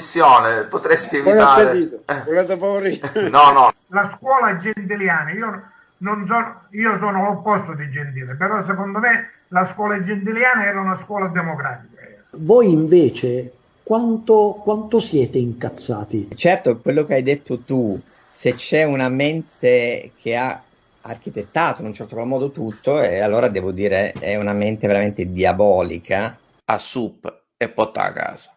trasmissione, potresti evitare... Eh. no, no. La scuola gentiliana, io, non sono, io sono l'opposto di Gentile, però secondo me la scuola gentiliana era una scuola democratica. Voi invece quanto, quanto siete incazzati? Certo, quello che hai detto tu, se c'è una mente che ha architettato in un certo modo tutto, e allora devo dire è una mente veramente diabolica. A sup e porta a casa.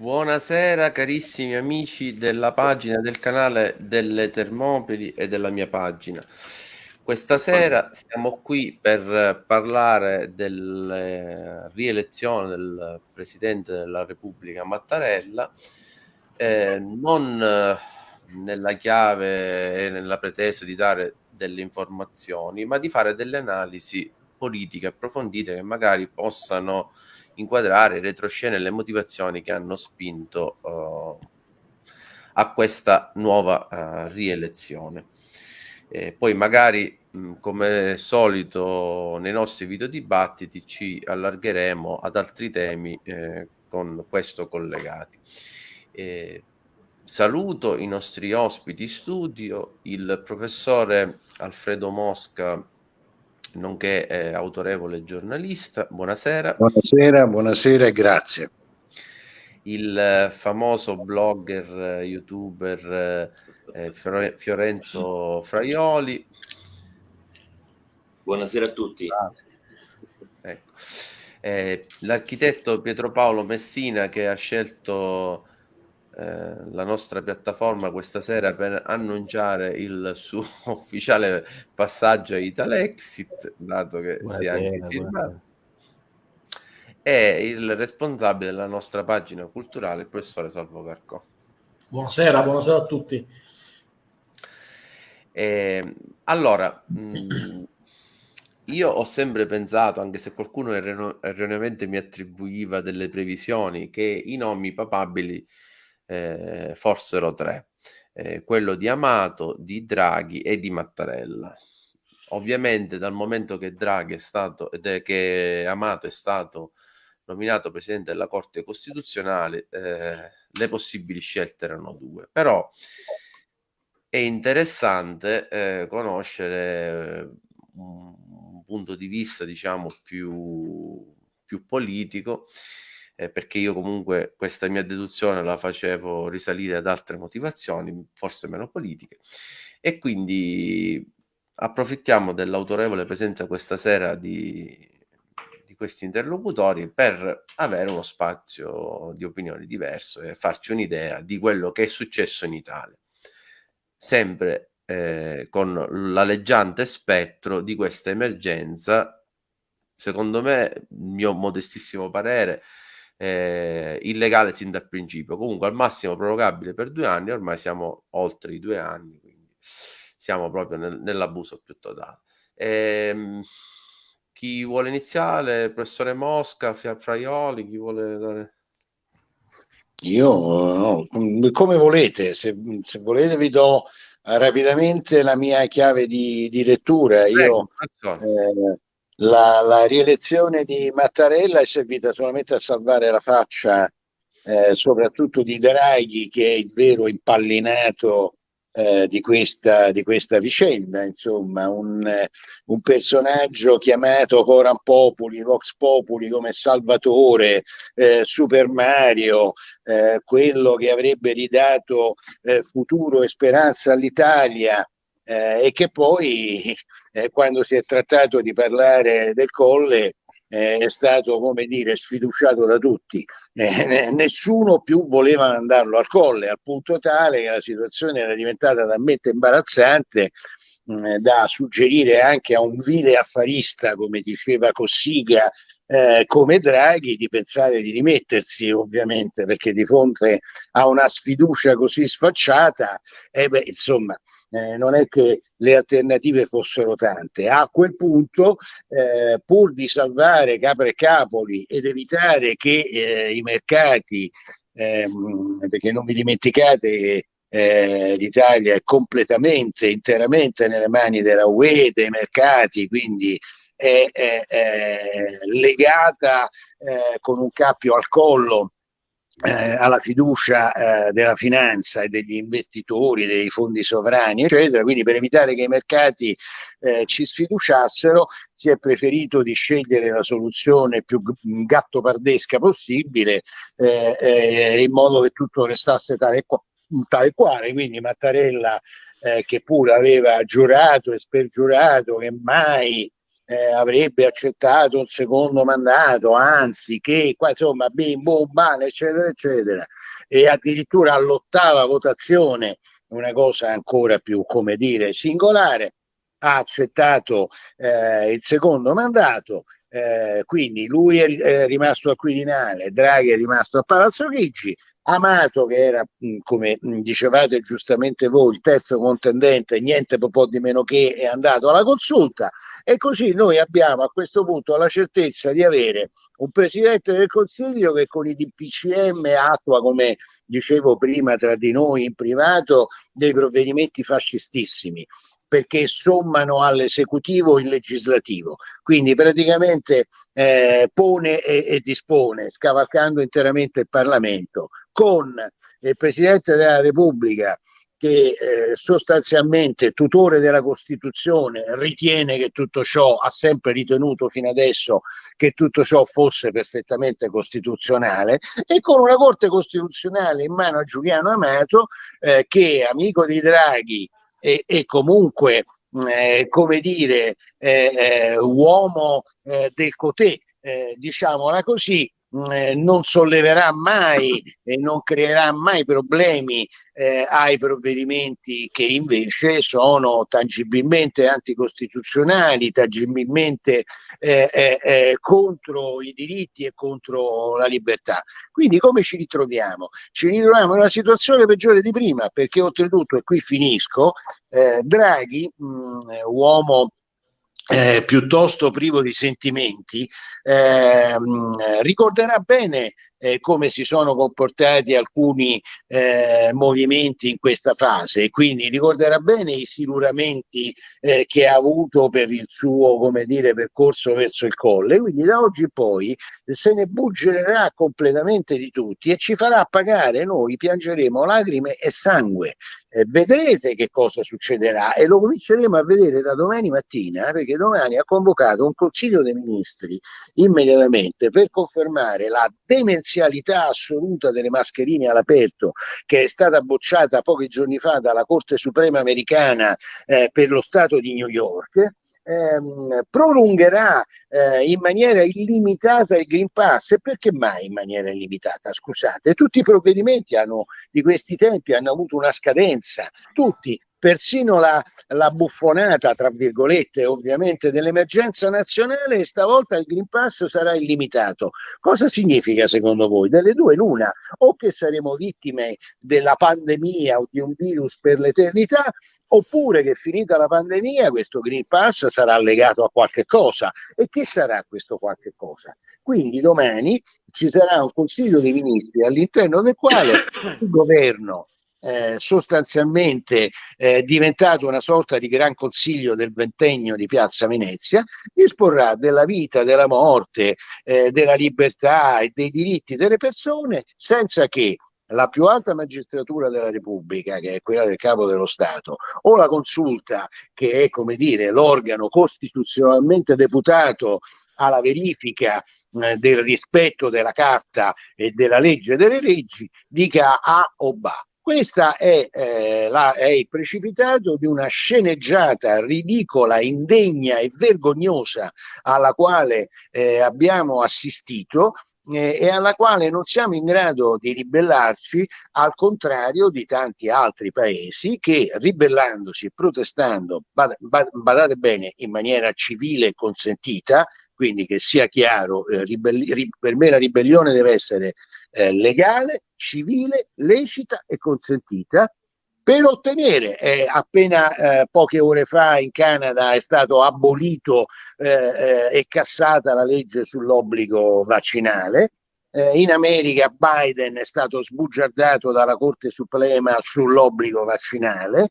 Buonasera carissimi amici della pagina del canale delle Termopili e della mia pagina. Questa sera siamo qui per parlare della rielezione del Presidente della Repubblica Mattarella, eh, non eh, nella chiave e nella pretesa di dare delle informazioni, ma di fare delle analisi politiche approfondite che magari possano inquadrare in retroscena le motivazioni che hanno spinto uh, a questa nuova uh, rielezione. E poi magari, mh, come solito nei nostri video dibattiti, ci allargheremo ad altri temi eh, con questo collegati. E saluto i nostri ospiti studio, il professore Alfredo Mosca nonché eh, autorevole giornalista. Buonasera. Buonasera, buonasera e grazie. Il eh, famoso blogger, eh, youtuber eh, Fiorenzo Fraioli. Buonasera a tutti. Ah, ecco. Eh, l'architetto Pietro Paolo Messina che ha scelto eh, la nostra piattaforma questa sera per annunciare il suo ufficiale passaggio a Italexit, dato che buona sia anche firmato. È il responsabile della nostra pagina culturale, il professore Salvo Carcò. Buonasera, buonasera a tutti. Eh, allora, mh, mm, io ho sempre pensato, anche se qualcuno erroneamente mi attribuiva delle previsioni, che i nomi papabili eh, fossero tre. eh, quello di Amato, di Draghi e di Mattarella. Ovviamente dal momento che Draghi è stato, che Amato è stato nominato Presidente della Corte Costituzionale, eh, le possibili scelte erano due. Però è interessante eh, conoscere un, un punto di vista, diciamo, più, più politico eh, perché io comunque questa mia deduzione la facevo risalire ad altre motivazioni, forse meno politiche, e quindi approfittiamo dell'autorevole presenza questa sera di, di questi interlocutori per avere uno spazio di opinioni diverso e farci un'idea di quello che è successo in Italia. Sempre eh, con l'alleggiante spettro di questa emergenza, secondo me, il mio modestissimo parere, eh, illegale sin dal principio, comunque al massimo prorogabile per due anni, ormai siamo oltre i due anni, quindi siamo proprio nel, nell'abuso più totale. Ehm, chi vuole iniziare? Professore Mosca, Fraioli, chi vuole dare... Io, no, come volete, se, se, volete vi do rapidamente la mia chiave di, di lettura. Io, eh, la, la, rielezione di Mattarella è servita solamente a salvare la faccia eh, soprattutto di Draghi che è il vero impallinato eh, di, questa, di, questa, vicenda, insomma un, un, personaggio chiamato Coran Populi, Vox Populi come Salvatore, eh, Super Mario, eh, quello che avrebbe ridato eh, futuro e speranza all'Italia eh, e che poi eh, quando si è trattato di parlare del Colle eh, è stato come dire sfiduciato da tutti. Eh, nessuno più voleva mandarlo al Colle al punto tale che la situazione era diventata talmente imbarazzante da suggerire anche a un vile affarista come diceva Cossiga eh, come Draghi di pensare di rimettersi ovviamente perché di fronte a una sfiducia così sfacciata eh beh, insomma eh, non è che le alternative fossero tante. A quel punto, eh, pur di salvare Capre e Capoli ed evitare che eh, i mercati, ehm, perché non vi dimenticate eh, l'Italia è completamente, interamente nelle mani della UE, dei mercati, quindi è, è, è legata eh, con un cappio al collo eh, alla fiducia eh, della finanza e degli investitori, dei fondi sovrani, eccetera. Quindi per evitare che i mercati eh, ci sfiduciassero si è preferito di scegliere la soluzione più gattopardesca possibile eh, eh, in modo che tutto restasse tale, tale quale. Quindi Mattarella eh, che pure aveva giurato e spergiurato che mai eh, avrebbe accettato un secondo mandato, anzi che qua insomma bim bum bam eccetera eccetera. E addirittura all'ottava votazione una cosa ancora più come dire singolare ha accettato eh, il secondo mandato. Eh, quindi lui è, è rimasto a Quirinale, Draghi è rimasto a Palazzo Chigi Amato che era come dicevate giustamente voi il terzo contendente niente po' di meno che è andato alla consulta. E così noi abbiamo a questo punto la certezza di avere un Presidente del Consiglio che con i DPCM attua, come dicevo prima tra di noi in privato, dei provvedimenti fascistissimi perché sommano all'esecutivo il legislativo, quindi praticamente eh, pone e, e dispone, scavalcando interamente il Parlamento, con il Presidente della Repubblica che eh, sostanzialmente tutore della Costituzione ritiene che tutto ciò, ha sempre ritenuto fino adesso che tutto ciò fosse perfettamente costituzionale e con una Corte Costituzionale in mano a Giuliano Amato eh, che amico di Draghi e, e comunque eh, come dire eh, eh, uomo eh, del Cotè, diciamola così, eh, non solleverà mai e non creerà mai problemi eh, ai provvedimenti che invece sono tangibilmente anticostituzionali, tangibilmente eh, eh, eh contro i diritti e contro la libertà. Quindi come ci ritroviamo? Ci ritroviamo in una situazione peggiore di prima perché oltretutto, e qui finisco, Draghi, mh, uomo eh, piuttosto privo di sentimenti, eh, ricorderà bene eh, come si sono comportati alcuni eh, movimenti in questa fase. Quindi ricorderà bene i siluramenti eh, che ha avuto per il suo come dire, percorso verso il colle. Quindi da oggi in poi se ne buggererà completamente di tutti e ci farà pagare, noi piangeremo lacrime e sangue. Eh, vedrete che cosa succederà e lo cominceremo a vedere da domani mattina perché domani ha convocato un consiglio dei ministri immediatamente per confermare la demenzialità assoluta delle mascherine all'aperto che è stata bocciata pochi giorni fa dalla Corte Suprema americana eh, per lo Stato di New York ehm, prolungherà eh, in maniera illimitata il Green Pass. E perché mai in maniera illimitata? Scusate, tutti i provvedimenti hanno, di questi tempi hanno avuto una scadenza, tutti persino la, la, buffonata, tra virgolette, ovviamente, dell'emergenza nazionale e stavolta il Green Pass sarà illimitato. Cosa significa secondo voi? Delle due l'una, o che saremo vittime della pandemia o di un virus per l'eternità, oppure che finita la pandemia questo Green Pass sarà legato a qualche cosa. E che sarà questo qualche cosa? Quindi domani ci sarà un Consiglio dei Ministri all'interno del quale il governo eh, sostanzialmente eh, diventato una sorta di gran consiglio del ventennio di Piazza Venezia, disporrà della vita, della morte, eh, della libertà e dei diritti delle persone senza che la più alta magistratura della Repubblica, che è quella del capo dello Stato, o la consulta, che è come dire l'organo costituzionalmente deputato alla verifica eh, del rispetto della carta e della legge delle leggi, dica A o B. Questo è, eh, è, il precipitato di una sceneggiata ridicola, indegna e vergognosa alla quale eh, abbiamo assistito eh, e alla quale non siamo in grado di ribellarci, al contrario di tanti altri paesi che ribellandosi e protestando, bad, bad, badate bene, in maniera civile e consentita, quindi che sia chiaro, eh, ribelli- per me la ribellione deve essere eh, legale, civile, lecita e consentita. Per ottenere, eh, appena eh, poche ore fa in Canada è stato abolito eh, eh, e cassata la legge sull'obbligo vaccinale, eh, in America Biden è stato sbugiardato dalla Corte Suprema sull'obbligo vaccinale,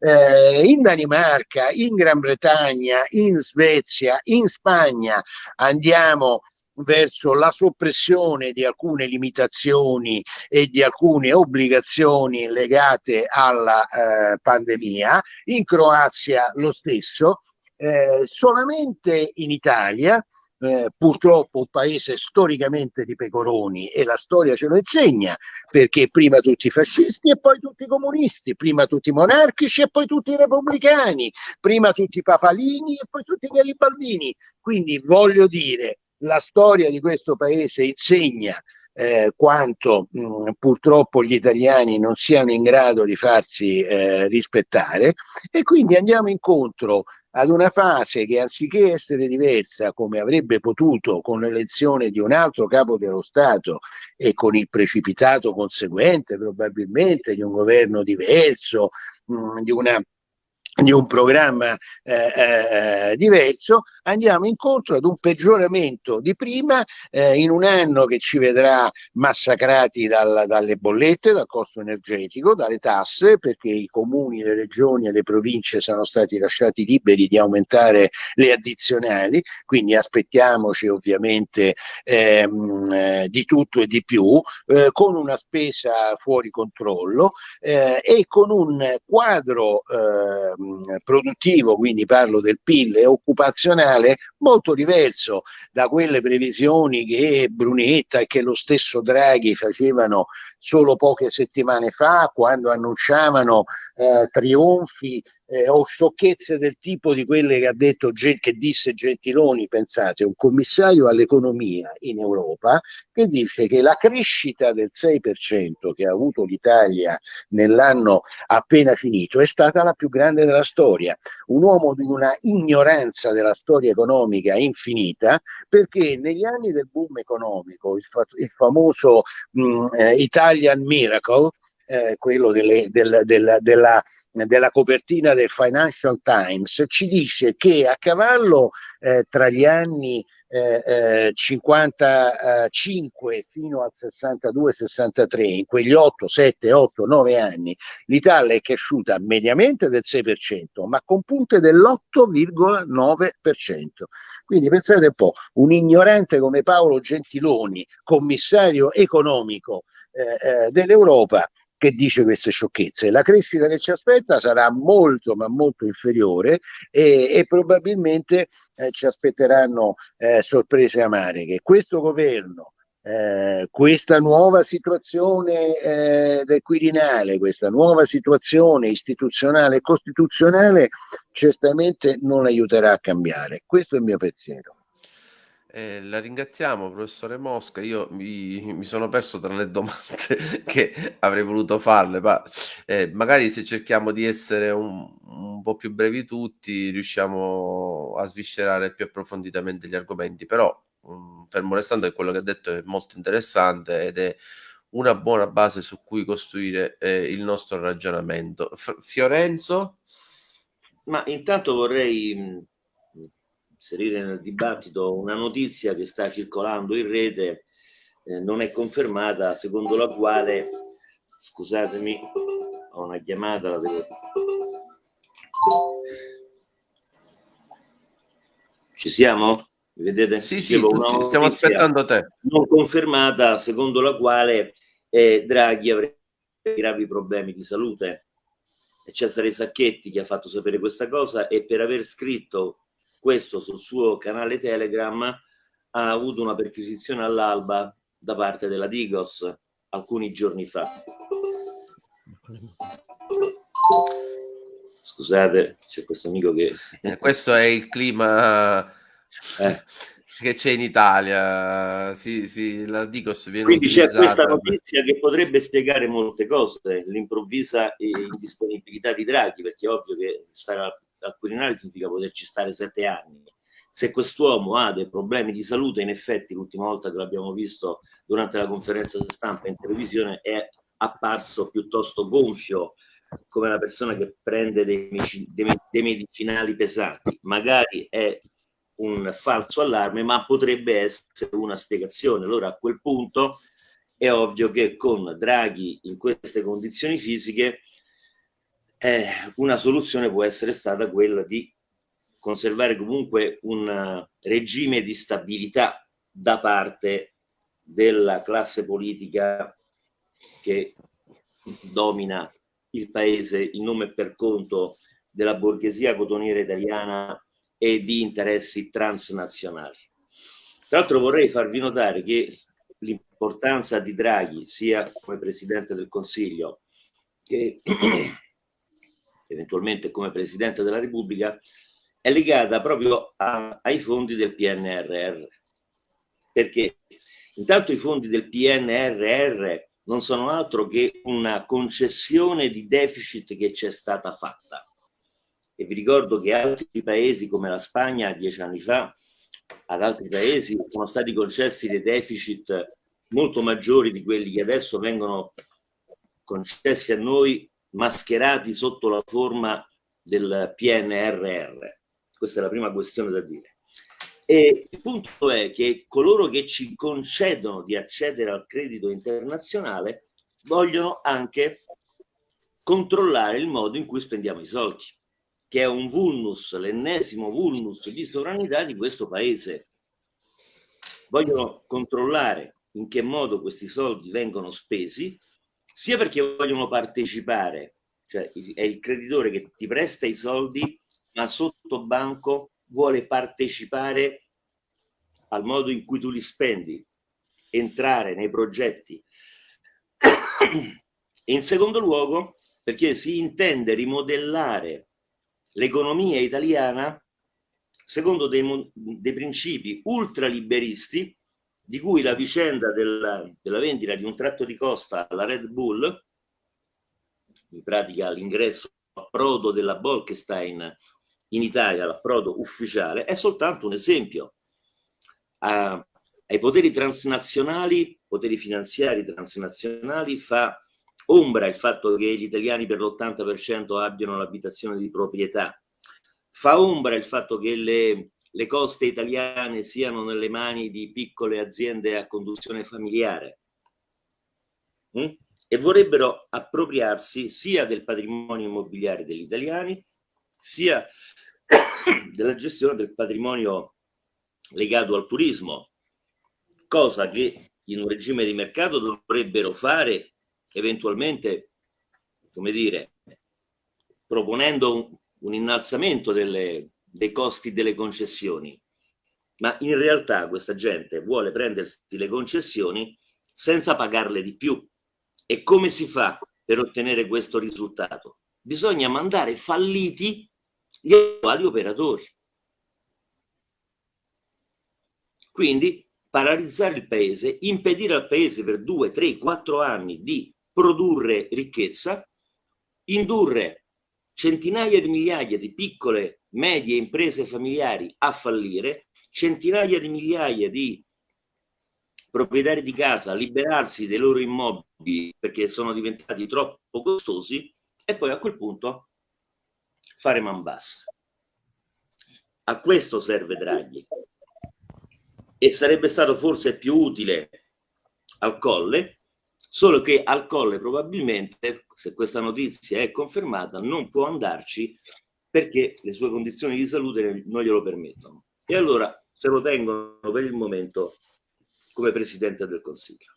eh, in Danimarca, in Gran Bretagna, in Svezia, in Spagna. Andiamo verso la soppressione di alcune limitazioni e di alcune obbligazioni legate alla eh, pandemia, in Croazia lo stesso, eh, solamente in Italia eh, purtroppo un paese storicamente di pecoroni e la storia ce lo insegna perché prima tutti i fascisti e poi tutti i comunisti, prima tutti i monarchici e poi tutti i repubblicani, prima tutti i papalini e poi tutti i garibaldini. Quindi voglio dire, la storia di questo paese insegna eh, quanto mh, purtroppo gli italiani non siano in grado di farsi eh, rispettare. E quindi andiamo incontro ad una fase che anziché essere diversa come avrebbe potuto con l'elezione di un altro capo dello Stato e con il precipitato conseguente probabilmente di un governo diverso, mh, di una di un programma eh, eh, diverso, andiamo incontro ad un peggioramento di prima eh, in un anno che ci vedrà massacrati dal, dalle bollette, dal costo energetico, dalle tasse, perché i comuni, le regioni e le province sono stati lasciati liberi di aumentare le addizionali, quindi aspettiamoci ovviamente ehm, eh, di tutto e di più, eh, con una spesa fuori controllo eh, e con un quadro ehm, produttivo, quindi parlo del PIL e occupazionale, molto diverso da quelle previsioni che Brunetta e che lo stesso Draghi facevano solo poche settimane fa quando annunciavano eh, trionfi eh, o sciocchezze del tipo di quelle che ha detto che disse Gentiloni, pensate, un commissario all'economia in Europa che dice che la crescita del 6% che ha avuto l'Italia nell'anno appena finito è stata la più grande della storia. Un uomo di una ignoranza della storia economica infinita perché negli anni del boom economico, il, fa il famoso mh, eh, Italian Miracle, eh, quello delle, del, del, della della copertina del Financial Times ci dice che a cavallo eh, tra gli anni eh, 55 eh, fino al 62-63, in quegli 8, 7, 8, 9 anni, l'Italia è cresciuta mediamente del 6%, ma con punte dell'8,9%. Quindi pensate un po', un ignorante come Paolo Gentiloni, commissario economico eh, eh dell'Europa, che dice queste sciocchezze. La crescita che ci aspetta sarà molto, ma molto inferiore e, e probabilmente eh, ci aspetteranno eh, sorprese amare. Che questo governo, eh, questa nuova situazione eh, del Quirinale, questa nuova situazione istituzionale e costituzionale, certamente non aiuterà a cambiare. Questo è il mio pensiero. Eh, la ringraziamo, professore Mosca. Io mi, mi sono perso tra le domande che avrei voluto farle, ma eh, magari se cerchiamo di essere un, un, po' più brevi tutti, riusciamo a sviscerare più approfonditamente gli argomenti. Però, um, fermo restando che quello che ha detto è molto interessante ed è una buona base su cui costruire eh, il nostro ragionamento. F- Fiorenzo? Ma intanto vorrei inserire nel dibattito una notizia che sta circolando in rete, eh, non è confermata, secondo la quale, scusatemi, ho una chiamata, la devo... Ci siamo? Vedete? Sì, sì, stiamo aspettando te. Non confermata, secondo la quale eh, Draghi avrebbe gravi problemi di salute. Cesare Sacchetti che ha fatto sapere questa cosa e per aver scritto questo sul suo canale Telegram ha avuto una perquisizione all'alba da parte della Digos alcuni giorni fa. Scusate, c'è questo amico che... Eh, questo è il clima eh. che c'è in Italia. Sì, sì, la Digos viene Quindi c'è questa notizia che potrebbe spiegare molte cose, l'improvvisa indisponibilità di Draghi, perché è ovvio che stare al Quirinale significa poterci stare sette anni. Se quest'uomo ha dei problemi di salute, in effetti l'ultima volta che l'abbiamo visto durante la conferenza stampa in televisione è apparso piuttosto gonfio come una persona che prende dei, dei medicinali pesanti. Magari è un falso allarme, ma potrebbe essere una spiegazione. Allora a quel punto è ovvio che con Draghi in queste condizioni fisiche eh, una soluzione può essere stata quella di conservare comunque un regime di stabilità da parte della classe politica che domina il paese in nome e per conto della borghesia cotoniera italiana e di interessi transnazionali. Tra l'altro vorrei farvi notare che l'importanza di Draghi sia come Presidente del Consiglio che eventualmente come Presidente della Repubblica, è legata proprio a, ai fondi del PNRR. Perché intanto i fondi del PNRR non sono altro che una concessione di deficit che c'è stata fatta. E vi ricordo che altri paesi come la Spagna dieci anni fa, ad altri paesi sono stati concessi dei deficit molto maggiori di quelli che adesso vengono concessi a noi mascherati sotto la forma del PNRR. Questa è la prima questione da dire. E il punto è che coloro che ci concedono di accedere al credito internazionale vogliono anche controllare il modo in cui spendiamo i soldi, che è un vulnus, l'ennesimo vulnus di sovranità di questo paese. Vogliono controllare in che modo questi soldi vengono spesi sia perché vogliono partecipare, cioè è il creditore che ti presta i soldi, ma sotto banco vuole partecipare al modo in cui tu li spendi, entrare nei progetti. E in secondo luogo, perché si intende rimodellare l'economia italiana secondo dei, dei principi ultraliberisti di cui la vicenda della, della vendita di un tratto di costa alla Red Bull, in pratica l'ingresso approdo della Bolkestein in Italia, l'approdo ufficiale, è soltanto un esempio. A, ai poteri transnazionali, poteri finanziari transnazionali, fa ombra il fatto che gli italiani per l'80% abbiano l'abitazione di proprietà, fa ombra il fatto che le, le coste italiane siano nelle mani di piccole aziende a conduzione familiare hm? e vorrebbero appropriarsi sia del patrimonio immobiliare degli italiani sia della gestione del patrimonio legato al turismo, cosa che in un regime di mercato dovrebbero fare eventualmente, come dire, proponendo un, un innalzamento delle, dei costi delle concessioni. Ma in realtà questa gente vuole prendersi le concessioni senza pagarle di più. E come si fa per ottenere questo risultato? Bisogna mandare falliti gli attuali operatori. Quindi paralizzare il paese, impedire al paese per due, tre, quattro anni di produrre ricchezza, indurre centinaia di migliaia di piccole, medie imprese familiari a fallire, centinaia di migliaia di proprietari di casa a liberarsi dei loro immobili perché sono diventati troppo costosi e poi a quel punto fare man bassa. A questo serve Draghi e sarebbe stato forse più utile al Colle, solo che al Colle probabilmente, se questa notizia è confermata, non può andarci perché le sue condizioni di salute non glielo permettono. E allora se lo tengono per il momento come Presidente del Consiglio.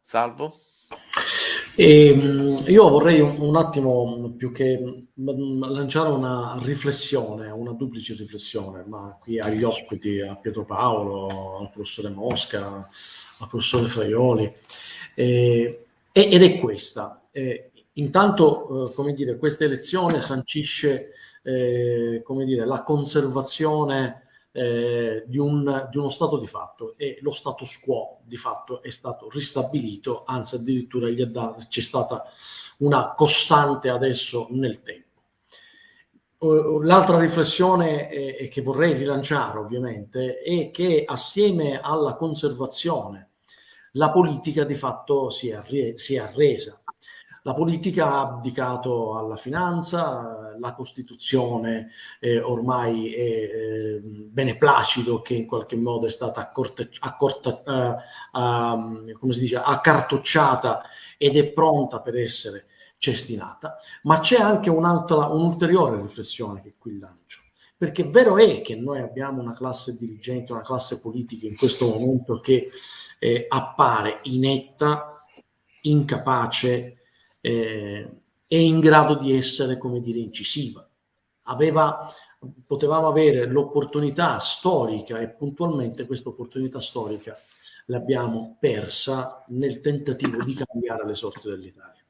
Salvo? E, ehm, io vorrei un, un, attimo più che lanciare una riflessione, una duplice riflessione, ma qui agli ospiti, a Pietro Paolo, al professore Mosca, al professore Fraioli, eh, ed è questa. Eh, intanto, eh, come dire, questa elezione sancisce, eh, come dire, la conservazione eh, di, un, di, uno stato di fatto e lo status quo di fatto è stato ristabilito, anzi addirittura c'è stata una costante adesso nel tempo. L'altra riflessione eh, che vorrei rilanciare ovviamente è che assieme alla conservazione la politica di fatto si è, si è arresa la politica ha abdicato alla finanza, la Costituzione eh, ormai è eh, beneplacido che in qualche modo è stata accorta, accorta, uh, uh, come si dice, accartocciata ed è pronta per essere cestinata, ma c'è anche un'altra, un'ulteriore riflessione che qui lancio. Perché vero è che noi abbiamo una classe dirigente, una classe politica in questo momento che eh, appare inetta, incapace, eh, è in grado di essere, come dire, incisiva. Aveva, potevamo avere l'opportunità storica e puntualmente questa opportunità storica l'abbiamo persa nel tentativo di cambiare le sorti dell'Italia.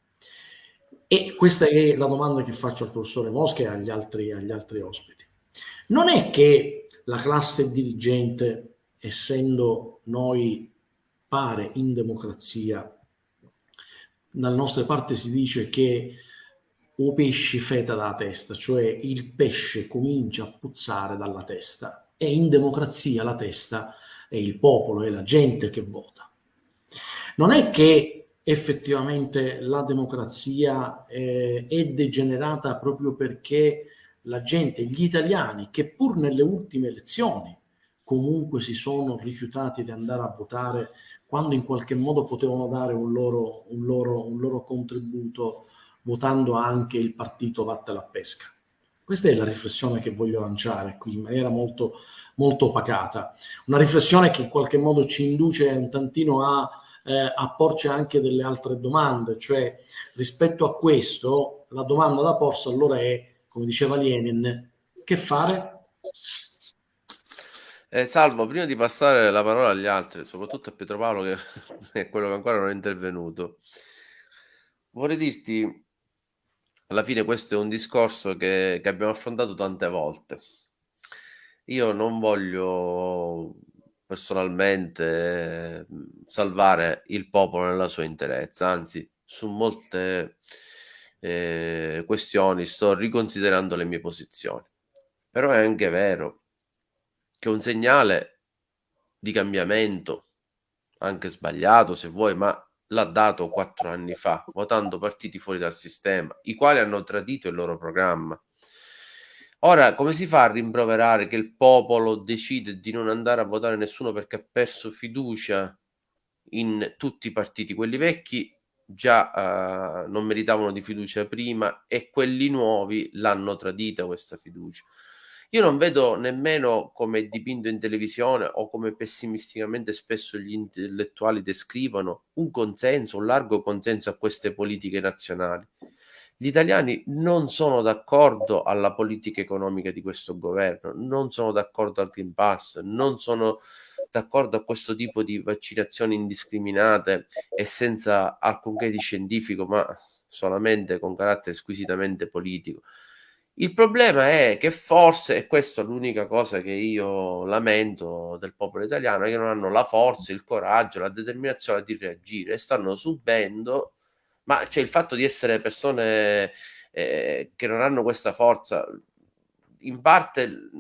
E questa è la domanda che faccio al professore Mosca e agli altri, agli altri ospiti. Non è che la classe dirigente, essendo noi pare in democrazia, dalle nostre parti si dice che o pesci feta dalla testa, cioè il pesce comincia a puzzare dalla testa e in democrazia la testa è il popolo, è la gente che vota. Non è che effettivamente la democrazia eh, è degenerata proprio perché la gente, gli italiani, che pur nelle ultime elezioni comunque si sono rifiutati di andare a votare quando in qualche modo potevano dare un loro, un loro, un loro contributo votando anche il partito Vatte alla Pesca. Questa è la riflessione che voglio lanciare qui in maniera molto, molto pacata. Una riflessione che in qualche modo ci induce un tantino a, eh, a porci anche delle altre domande, cioè rispetto a questo la domanda da porsi allora è, come diceva Lenin, che fare? Eh, Salvo, prima di passare la parola agli altri, soprattutto a Pietro Paolo, che è quello che ancora non è intervenuto, vorrei dirti, alla fine questo è un discorso che, che abbiamo affrontato tante volte. Io non voglio personalmente salvare il popolo nella sua interezza, anzi, su molte eh, questioni sto riconsiderando le mie posizioni. Però è anche vero che un segnale di cambiamento anche sbagliato se vuoi, ma l'ha dato quattro anni fa, votando partiti fuori dal sistema, i quali hanno tradito il loro programma. Ora, come si fa a rimproverare che il popolo decide di non andare a votare nessuno perché ha perso fiducia in tutti i partiti? Quelli vecchi già uh, non meritavano di fiducia prima e quelli nuovi l'hanno tradita questa fiducia. Io non vedo nemmeno come dipinto in televisione o come pessimisticamente spesso gli intellettuali descrivono un consenso, un largo consenso a queste politiche nazionali. Gli italiani non sono d'accordo alla politica economica di questo governo, non sono d'accordo al Green Pass, non sono d'accordo a questo tipo di vaccinazioni indiscriminate e senza alcunché di scientifico, ma solamente con carattere squisitamente politico. Il problema è che forse, e questa è l'unica cosa che io lamento del popolo italiano, che non hanno la forza, il coraggio, la determinazione di reagire. Stanno subendo, ma c'è il fatto di essere persone eh, che non hanno questa forza, in parte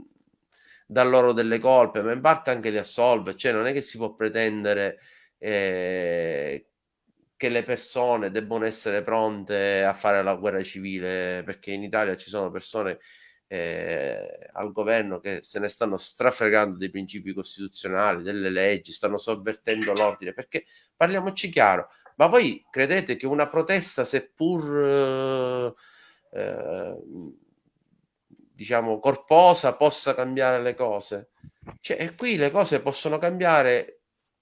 dà loro delle colpe, ma in parte anche li assolve, cioè non è che si può pretendere eh, che le persone debbano essere pronte a fare la guerra civile, perché in Italia ci sono persone eh, al governo che se ne stanno strafregando dei principi costituzionali, delle leggi, stanno sovvertendo l'ordine, perché parliamoci chiaro, ma voi credete che una protesta, seppur eh, eh, diciamo corposa, possa cambiare le cose? Cioè, qui le cose possono cambiare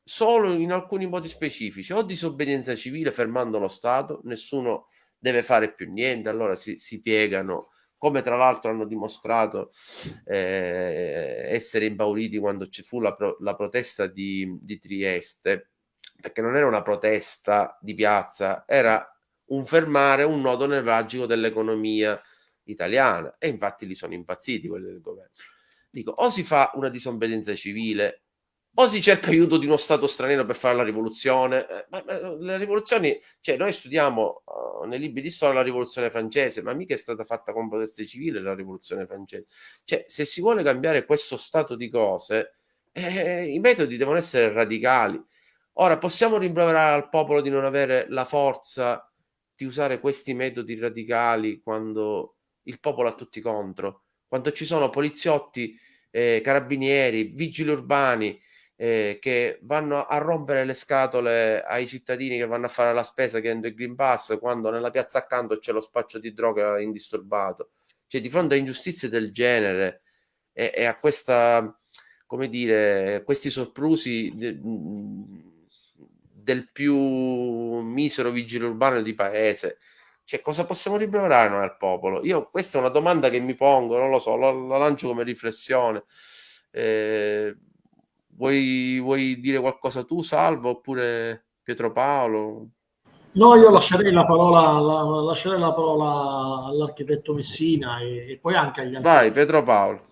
solo in alcuni modi specifici, o disobbedienza civile fermando lo Stato, nessuno deve fare più niente, allora si, si piegano, come tra l'altro hanno dimostrato eh, essere impauriti quando ci fu la, pro, la protesta di, di Trieste, perché non era una protesta di piazza, era un fermare un nodo nevralgico dell'economia italiana. E infatti li sono impazziti quelli del governo. Dico, o si fa una disobbedienza civile o si cerca aiuto di uno Stato straniero per fare la rivoluzione. Eh, ma, ma, le rivoluzioni, cioè noi studiamo uh, nei libri di storia la rivoluzione francese, ma mica è stata fatta con proteste civili la rivoluzione francese. Cioè, se si vuole cambiare questo stato di cose, eh, i metodi devono essere radicali. Ora, possiamo rimproverare al popolo di non avere la forza di usare questi metodi radicali quando il popolo ha tutti contro, quando ci sono poliziotti, eh, carabinieri, vigili urbani, eh, che vanno a rompere le scatole ai cittadini che vanno a fare la spesa chiedendo il Green Pass quando nella piazza accanto c'è lo spaccio di droga indisturbato. Cioè, di fronte a ingiustizie del genere e, e a questa, come dire, questi soprusi de, del più misero vigile urbano di paese, cioè, cosa possiamo rimproverare noi al popolo? Io questa è una domanda che mi pongo, non lo so, la, la lancio come riflessione. Eh, Vuoi, vuoi dire qualcosa tu, Salvo, oppure Pietro Paolo? No, io lascerei la parola, la, lascerei la parola all'architetto Messina e, e, poi anche agli altri. Vai, Pietro Paolo.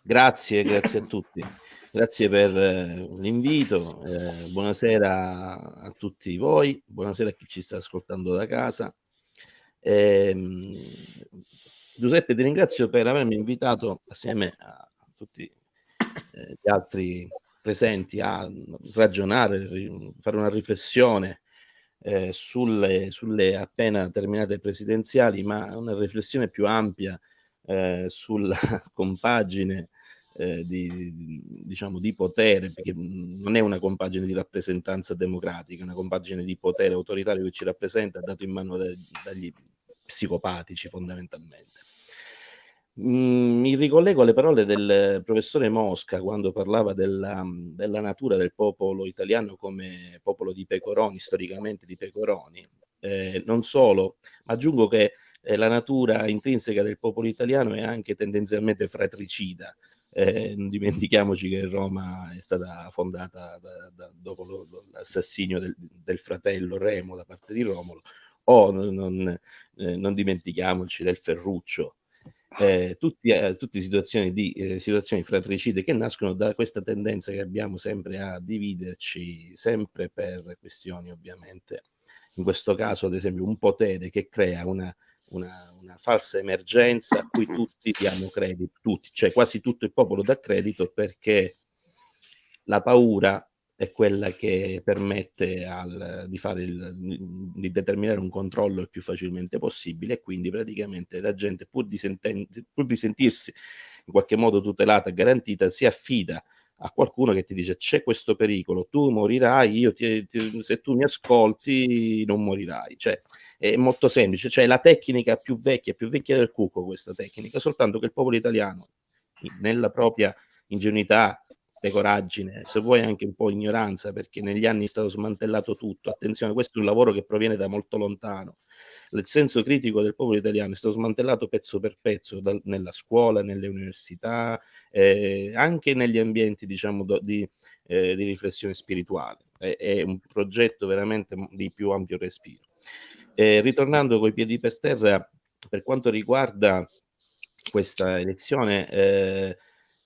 Grazie, grazie a tutti. Grazie per eh, l'invito. Eh, buonasera a tutti voi, buonasera a chi ci sta ascoltando da casa. Eh, Giuseppe, ti ringrazio per avermi invitato assieme a tutti gli altri presenti a ragionare, fare una riflessione eh, sulle, sulle, appena terminate presidenziali, ma una riflessione più ampia eh, sulla compagine eh, di, diciamo, di potere, perché non è una compagine di rappresentanza democratica, è una compagine di potere autoritario che ci rappresenta, dato in mano da, dagli psicopatici fondamentalmente. Mm, mi ricollego alle parole del professore Mosca quando parlava della, della, natura del popolo italiano come popolo di pecoroni, storicamente di pecoroni. Eh, non solo, ma aggiungo che eh, la natura intrinseca del popolo italiano è anche tendenzialmente fratricida. Eh, non dimentichiamoci che Roma è stata fondata da, da, dopo lo, l'assassinio del, del, fratello Remo da parte di Romolo, o non, non, eh, non dimentichiamoci del Ferruccio eh, tutti, eh, tutte situazioni, di, eh, situazioni fratricide che nascono da questa tendenza che abbiamo sempre a dividerci, sempre per questioni ovviamente, in questo caso ad esempio un potere che crea una, una, una falsa emergenza a cui tutti diamo credito, tutti, cioè quasi tutto il popolo dà credito perché la paura è quella che permette al, di, il, di, determinare un controllo il più facilmente possibile e quindi praticamente la gente pur di, pur di sentirsi in qualche modo tutelata e garantita si affida a qualcuno che ti dice c'è questo pericolo, tu morirai, io ti, ti, se tu mi ascolti non morirai. Cioè, è molto semplice, cioè la tecnica più vecchia, più vecchia del cuco questa tecnica, soltanto che il popolo italiano, nella propria ingenuità, pecoraggine, se vuoi anche un po' ignoranza, perché negli anni è stato smantellato tutto. Attenzione, questo è un lavoro che proviene da molto lontano. Il senso critico del popolo italiano è stato smantellato pezzo per pezzo da, nella scuola, nelle università, eh, anche negli ambienti diciamo, do, di, eh, di, riflessione spirituale. È, è, un progetto veramente di più ampio respiro. Eh, ritornando coi piedi per terra, per quanto riguarda questa elezione, eh,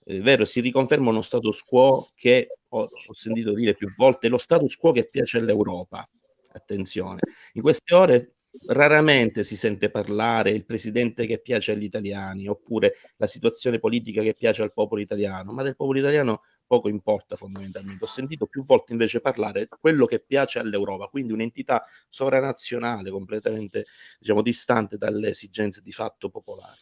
è vero, si riconferma uno status quo che ho, ho, sentito dire più volte, lo status quo che piace all'Europa. Attenzione, in queste ore raramente si sente parlare il presidente che piace agli italiani oppure la situazione politica che piace al popolo italiano, ma del popolo italiano poco importa fondamentalmente. Ho sentito più volte invece parlare quello che piace all'Europa, quindi un'entità sovranazionale completamente diciamo, distante dalle esigenze di fatto popolari.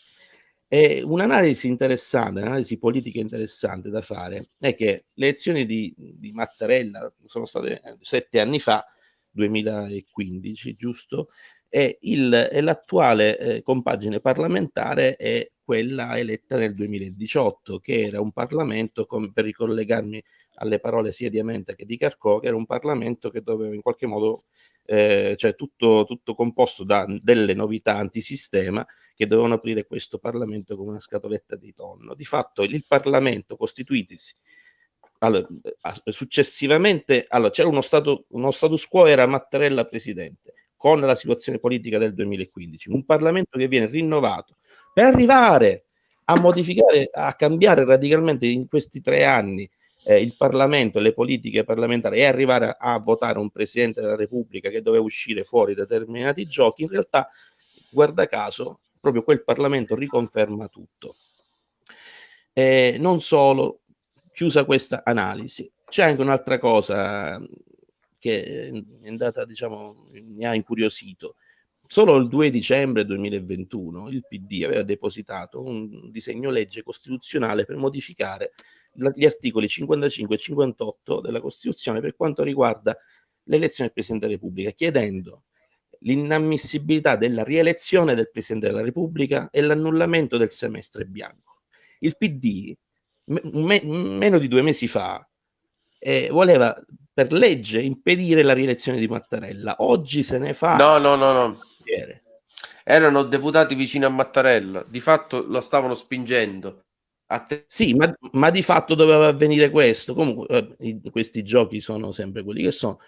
E un'analisi interessante, un'analisi politica interessante da fare è che le elezioni di, di Mattarella sono state sette anni fa, 2015, giusto? E, il, e l'attuale eh, compagine parlamentare è quella eletta nel 2018, che era un Parlamento, com, per ricollegarmi alle parole sia di Amenta che di Carcò, che era un Parlamento che doveva in qualche modo eh, cioè tutto, tutto, composto da delle novità antisistema che dovevano aprire questo Parlamento come una scatoletta di tonno. Di fatto il Parlamento costituitisi allora, successivamente allora, c'era uno, stato, uno status quo, era Mattarella presidente, con la situazione politica del 2015, un Parlamento che viene rinnovato per arrivare a modificare, a cambiare radicalmente in questi tre anni eh, il Parlamento e le politiche parlamentari e arrivare a, a, votare un Presidente della Repubblica che doveva uscire fuori determinati giochi, in realtà, guarda caso, proprio quel Parlamento riconferma tutto. Eh, non solo, chiusa questa analisi, c'è anche un'altra cosa che è andata, diciamo, mi ha incuriosito. Solo il 2 dicembre 2021 il PD aveva depositato un disegno legge costituzionale per modificare gli articoli 55 e 58 della Costituzione per quanto riguarda l'elezione del Presidente della Repubblica, chiedendo l'inammissibilità della rielezione del Presidente della Repubblica e l'annullamento del semestre bianco. Il PD, me, meno di due mesi fa, eh, voleva per legge impedire la rielezione di Mattarella. Oggi se ne fa. No, no, no, no. Erano deputati vicino a Mattarella, di fatto lo stavano spingendo. Te- sì, ma, ma, di fatto doveva avvenire questo. Comunque, eh, questi giochi sono sempre quelli che sono.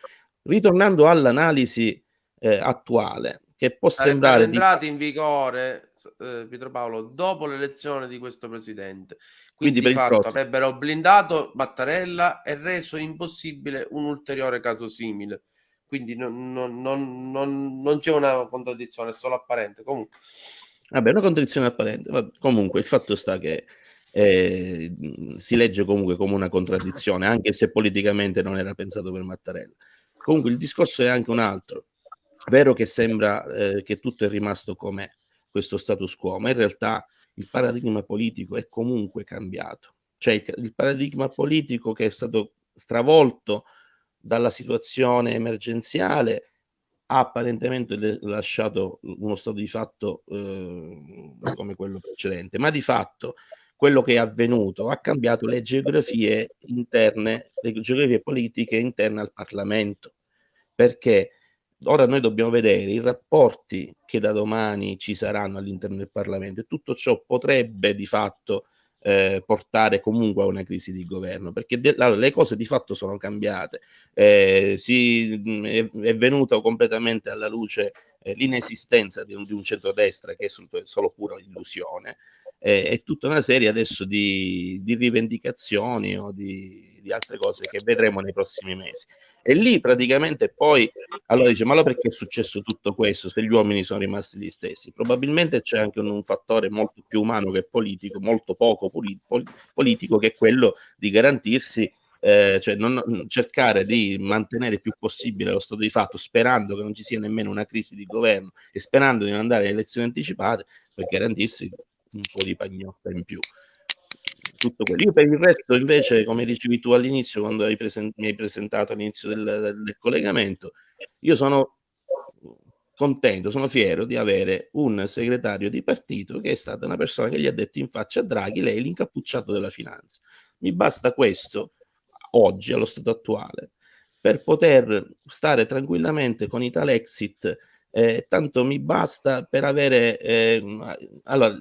Ritornando all'analisi eh, attuale, che può Sarebbero sembrare. entrati di... in vigore, eh, Pietro Paolo, dopo l'elezione di questo presidente. Quindi, Quindi di fatto avrebbero blindato Mattarella e reso impossibile un ulteriore caso simile. Quindi non, non, non, non c'è una contraddizione, è solo apparente. Comunque. Vabbè, una contraddizione apparente. Comunque, il fatto sta che eh, si legge comunque come una contraddizione, anche se politicamente non era pensato per Mattarella. Comunque il discorso è anche un altro. Vero che sembra eh, che tutto è rimasto come questo status quo, ma in realtà il paradigma politico è comunque cambiato. Cioè il, il paradigma politico che è stato stravolto dalla situazione emergenziale ha apparentemente lasciato uno stato di fatto eh, come quello precedente, ma di fatto quello che è avvenuto, ha cambiato le geografie interne, le geografie politiche interne al Parlamento, perché ora noi dobbiamo vedere i rapporti che da domani ci saranno all'interno del Parlamento e tutto ciò potrebbe di fatto eh, portare comunque a una crisi di governo, perché de- allora, le cose di fatto sono cambiate, eh, si, è, è venuta completamente alla luce eh, l'inesistenza di un, di un centrodestra che è solo pura illusione, eh, e tutta una serie adesso di, di rivendicazioni o di, di, altre cose che vedremo nei prossimi mesi. E lì praticamente poi, allora dice, ma allora perché è successo tutto questo se gli uomini sono rimasti gli stessi? Probabilmente c'è anche un, un fattore molto più umano che politico, molto poco poli, pol, politico, che è quello di garantirsi eh, cioè non, cercare di mantenere il più possibile lo stato di fatto, sperando che non ci sia nemmeno una crisi di governo e sperando di non andare alle elezioni anticipate per garantirsi un po' di pagnotta in più. Tutto quello. Io per il resto, invece, come dicevi tu all'inizio, quando hai present- mi hai presentato all'inizio del, del collegamento, io sono contento, sono fiero di avere un segretario di partito che è stata una persona che gli ha detto in faccia a Draghi, lei è l'incappucciato della finanza. Mi basta questo oggi, allo stato attuale, per poter stare tranquillamente con Italexit, eh, tanto mi basta per avere, eh, allora,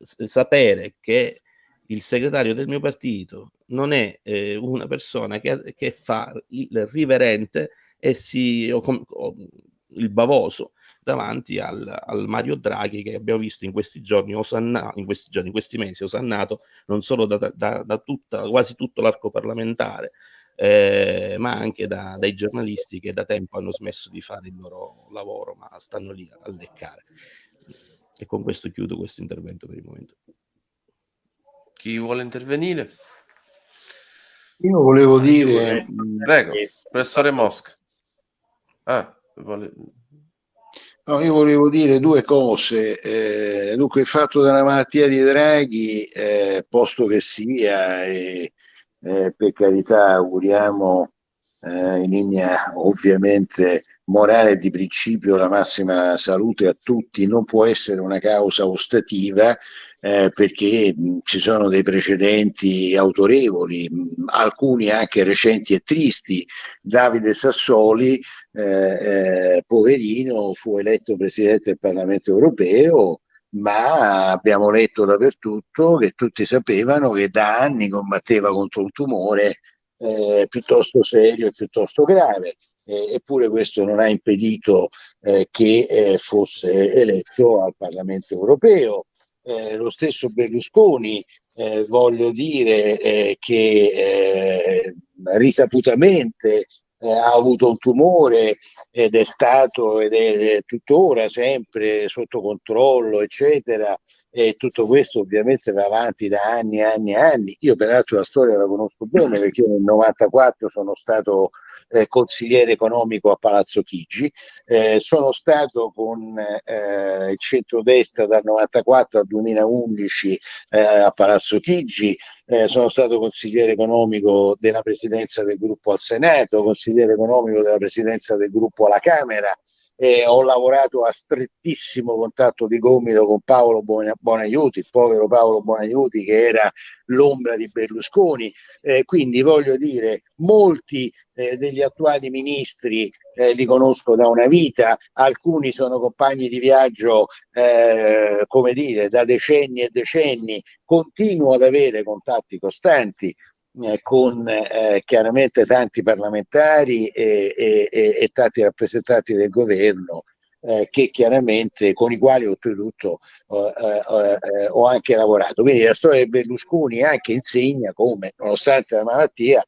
sapere che il segretario del mio partito non è eh, una persona che, che, fa il riverente e si, o, o, il bavoso davanti al, al, Mario Draghi che abbiamo visto in questi giorni, osanna, in questi giorni, in questi mesi, osannato non solo da, da, da tutta, quasi tutto l'arco parlamentare, eh, ma anche da, dai giornalisti che da tempo hanno smesso di fare il loro lavoro, ma stanno lì a leccare. E con questo chiudo questo intervento per il momento. Chi vuole intervenire? Io volevo dire... Prego, professore Mosca. Ah, vuole... No, io volevo dire due cose. Eh, dunque, il fatto della malattia di Draghi, eh, posto che sia, e, eh, per carità, auguriamo eh, in linea ovviamente morale di principio la massima salute a tutti, non può essere una causa ostativa eh, perché mh, ci sono dei precedenti autorevoli, mh, alcuni anche recenti e tristi. Davide Sassoli, eh, eh, poverino, fu eletto presidente del Parlamento europeo, ma abbiamo letto dappertutto che tutti sapevano che da anni combatteva contro un tumore eh, piuttosto serio e piuttosto grave. Eh, eppure questo non ha impedito eh, che eh, fosse eletto al Parlamento europeo eh, lo stesso Berlusconi, eh, voglio dire che risaputamente ha avuto un tumore ed è stato ed è tuttora sempre sotto controllo, eccetera. E tutto questo ovviamente va avanti da anni e anni e anni. Io peraltro la storia la conosco bene perché io nel 94 sono stato eh, consigliere economico a Palazzo Chigi, eh, sono stato con eh, il centrodestra dal 94 al 2011 eh, a Palazzo Chigi, eh, sono stato consigliere economico della presidenza del gruppo al Senato, consigliere economico della presidenza del gruppo alla Camera, eh, ho lavorato a strettissimo contatto di gomito con Paolo Bonaiuti, il povero Paolo Bonaiuti che era l'ombra di Berlusconi, eh, quindi voglio dire, molti eh, degli attuali ministri eh, li conosco da una vita, alcuni sono compagni di viaggio, eh, come dire, da decenni e decenni, continuo ad avere contatti costanti eh, con eh, chiaramente tanti parlamentari e, e, e, tanti rappresentanti del governo eh, che chiaramente con i quali oltretutto eh, eh, ho anche lavorato. Quindi la storia di Berlusconi anche insegna come, nonostante la malattia,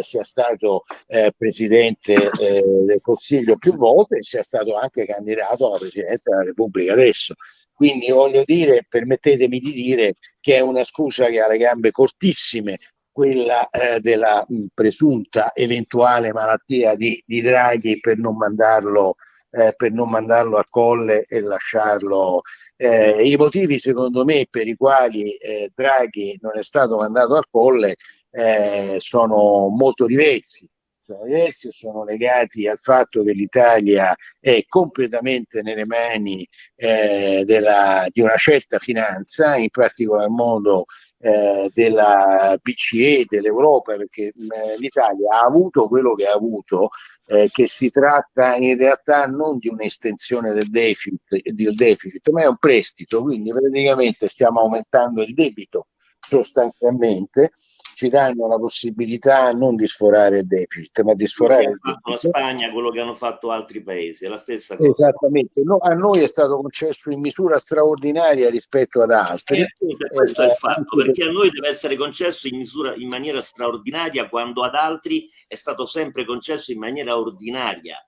sia stato presidente del Consiglio più volte e sia stato anche candidato alla presidenza della Repubblica adesso. Quindi voglio dire, permettetemi di dire che è una scusa che ha le gambe cortissime quella eh, della mh, presunta eventuale malattia di, di Draghi per non mandarlo eh, per non mandarlo a colle e lasciarlo. Eh, I motivi secondo me per i quali eh, Draghi non è stato mandato a colle eh, sono molto diversi. Sono diversi e sono legati al fatto che l'Italia è completamente nelle mani eh, della, di una certa finanza, in particolar modo eh, della BCE, dell'Europa, perché eh, l'Italia ha avuto quello che ha avuto, eh, che si tratta in realtà non di un'estensione del deficit, del deficit, ma è un prestito, quindi praticamente stiamo aumentando il debito sostanzialmente ci danno la possibilità non di sforare il deficit, ma di sforare il debito. La Spagna, quello che hanno fatto altri paesi, è la stessa cosa. Esattamente, no, a noi è stato concesso in misura straordinaria rispetto ad altri. Eh, questo eh, è il fatto, perché a noi deve essere concesso in, misura, in maniera straordinaria quando ad altri è stato sempre concesso in maniera ordinaria.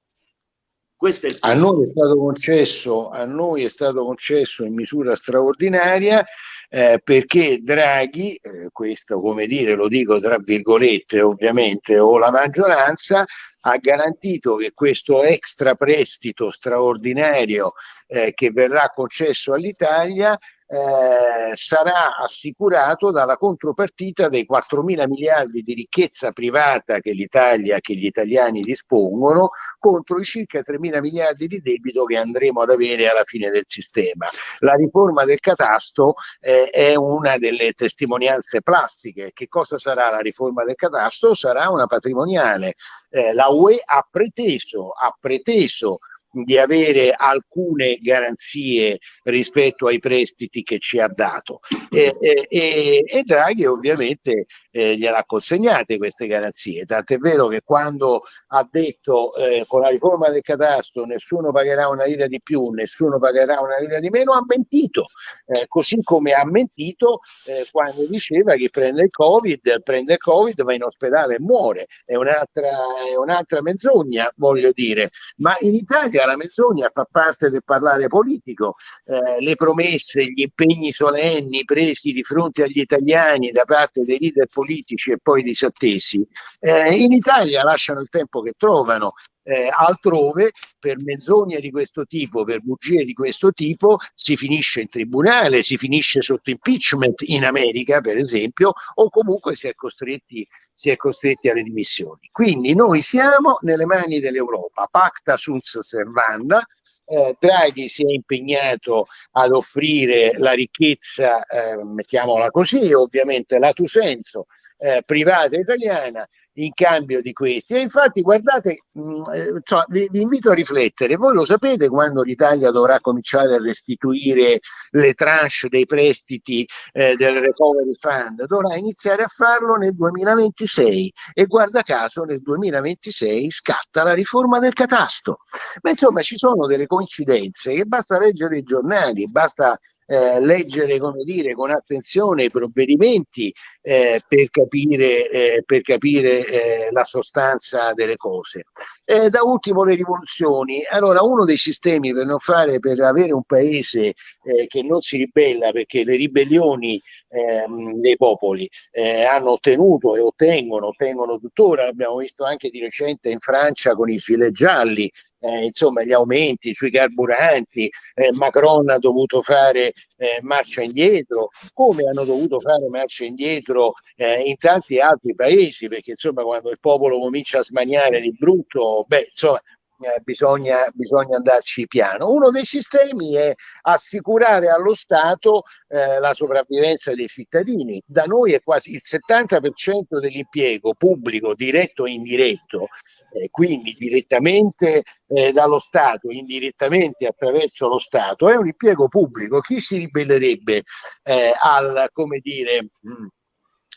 a noi, è stato concesso, a noi è stato concesso in misura straordinaria eh, perché Draghi, eh, questo come dire lo dico tra virgolette ovviamente, o la maggioranza, ha garantito che questo extra prestito straordinario eh, che verrà concesso all'Italia eh, sarà assicurato dalla contropartita dei 4 mila miliardi di ricchezza privata che l'Italia, che gli italiani dispongono, contro i circa 3 mila miliardi di debito che andremo ad avere alla fine del sistema. La riforma del catasto eh, è una delle testimonianze plastiche. Che cosa sarà la riforma del catasto? Sarà una patrimoniale. Eh, la UE ha preteso, ha preteso di avere alcune garanzie rispetto ai prestiti che ci ha dato. E, e, e Draghi ovviamente eh, gliel'ha consegnate queste garanzie, tant'è vero che quando ha detto eh, con la riforma del catasto nessuno pagherà una lira di più, nessuno pagherà una lira di meno, ha mentito, eh, così come ha mentito eh, quando diceva che prende il Covid, prende il Covid, va in ospedale e muore, è un'altra, è un'altra menzogna, voglio dire, ma in Italia la menzogna fa parte del parlare politico, eh, le promesse, gli impegni solenni presi di fronte agli italiani da parte dei leader politici politici e poi disattesi, eh, in Italia lasciano il tempo che trovano. Eh, altrove per menzogne di questo tipo, per bugie di questo tipo, si finisce in tribunale, si finisce sotto impeachment in America, per esempio, o comunque si è costretti, si è costretti alle dimissioni. Quindi noi siamo nelle mani dell'Europa, pacta sunt servanda, eh, Draghi si è impegnato ad offrire la ricchezza, eh, mettiamola così, ovviamente lato senso, eh, privata italiana in cambio di questi. E infatti, guardate, mh, mm, eh, insomma, vi, vi, invito a riflettere. Voi lo sapete quando l'Italia dovrà cominciare a restituire le tranche dei prestiti eh, del Recovery Fund? Dovrà iniziare a farlo nel 2026 e guarda caso nel 2026 scatta la riforma del catasto. Ma insomma ci sono delle coincidenze che basta leggere i giornali, basta eh, leggere dire, con attenzione i provvedimenti eh, per capire, eh, per capire eh, la sostanza delle cose. da ultimo le rivoluzioni. Allora, uno dei sistemi per fare, per avere un paese eh, che non si ribella, perché le ribellioni ehm, dei popoli eh, hanno ottenuto e ottengono, ottengono tuttora, l'abbiamo visto anche di recente in Francia con i filet gialli, eh, insomma gli aumenti sui carburanti, eh, Macron ha dovuto fare eh, marcia indietro, come hanno dovuto fare marcia indietro eh, in tanti altri paesi, perché insomma quando il popolo comincia a smaniare di brutto, beh insomma eh, bisogna, bisogna, andarci piano. Uno dei sistemi è assicurare allo Stato eh, la sopravvivenza dei cittadini. Da noi è quasi il 70% dell'impiego pubblico, diretto e indiretto, eh, quindi direttamente eh, dallo Stato, indirettamente attraverso lo Stato, è un impiego pubblico. Chi si ribellerebbe eh, al, come dire, mh, mm,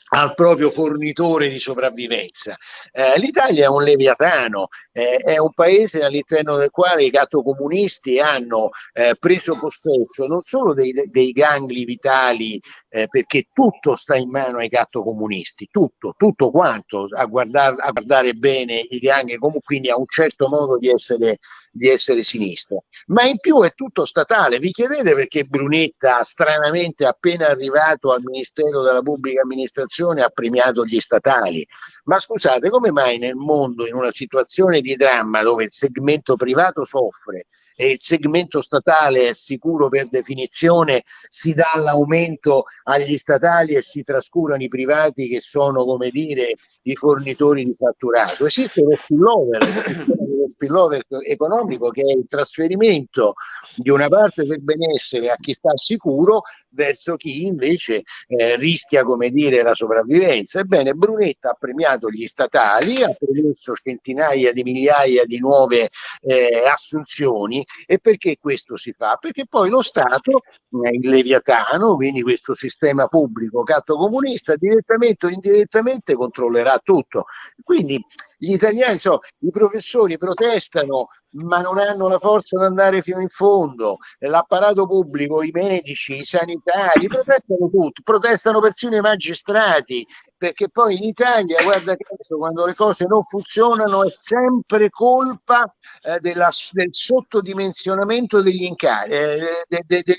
al proprio fornitore di sopravvivenza. Eh, L'Italia è un leviatano, eh, è un paese all'interno del quale i cattocomunisti hanno eh, preso possesso non solo dei, dei gangli vitali eh, perché tutto sta in mano ai gatto comunisti, tutto, tutto quanto, a, guardar, a guardare bene i gangli, quindi a un certo modo di essere, di essere sinistra. Ma in più è tutto statale, vi chiedete perché Brunetta, stranamente appena arrivato al Ministero della Pubblica Amministrazione, ha premiato gli statali? Ma scusate, come mai nel mondo, in una situazione di dramma dove il segmento privato soffre, e il segmento statale è sicuro per definizione, si dà l'aumento agli statali e si trascurano i privati che sono, come dire, i fornitori di fatturato. Esiste lo spillover, lo spillover economico che è il trasferimento di una parte del benessere a chi sta sicuro verso chi invece eh, rischia come dire la sopravvivenza. Ebbene, Brunetta ha premiato gli statali, ha premesso centinaia di migliaia di nuove eh, assunzioni e perché questo si fa? Perché poi lo Stato, eh, il Leviatano, quindi questo sistema pubblico catto comunista, direttamente o indirettamente controllerà tutto. Quindi gli italiani, so, i professori protestano ma non hanno la forza di andare fino in fondo, l'apparato pubblico, i medici, i sanitari, protestano tutti, protestano persino i magistrati perché poi in Italia, guarda caso, quando le cose non funzionano è sempre colpa eh, della, del sottodimensionamento degli incarichi, eh, de, de, de,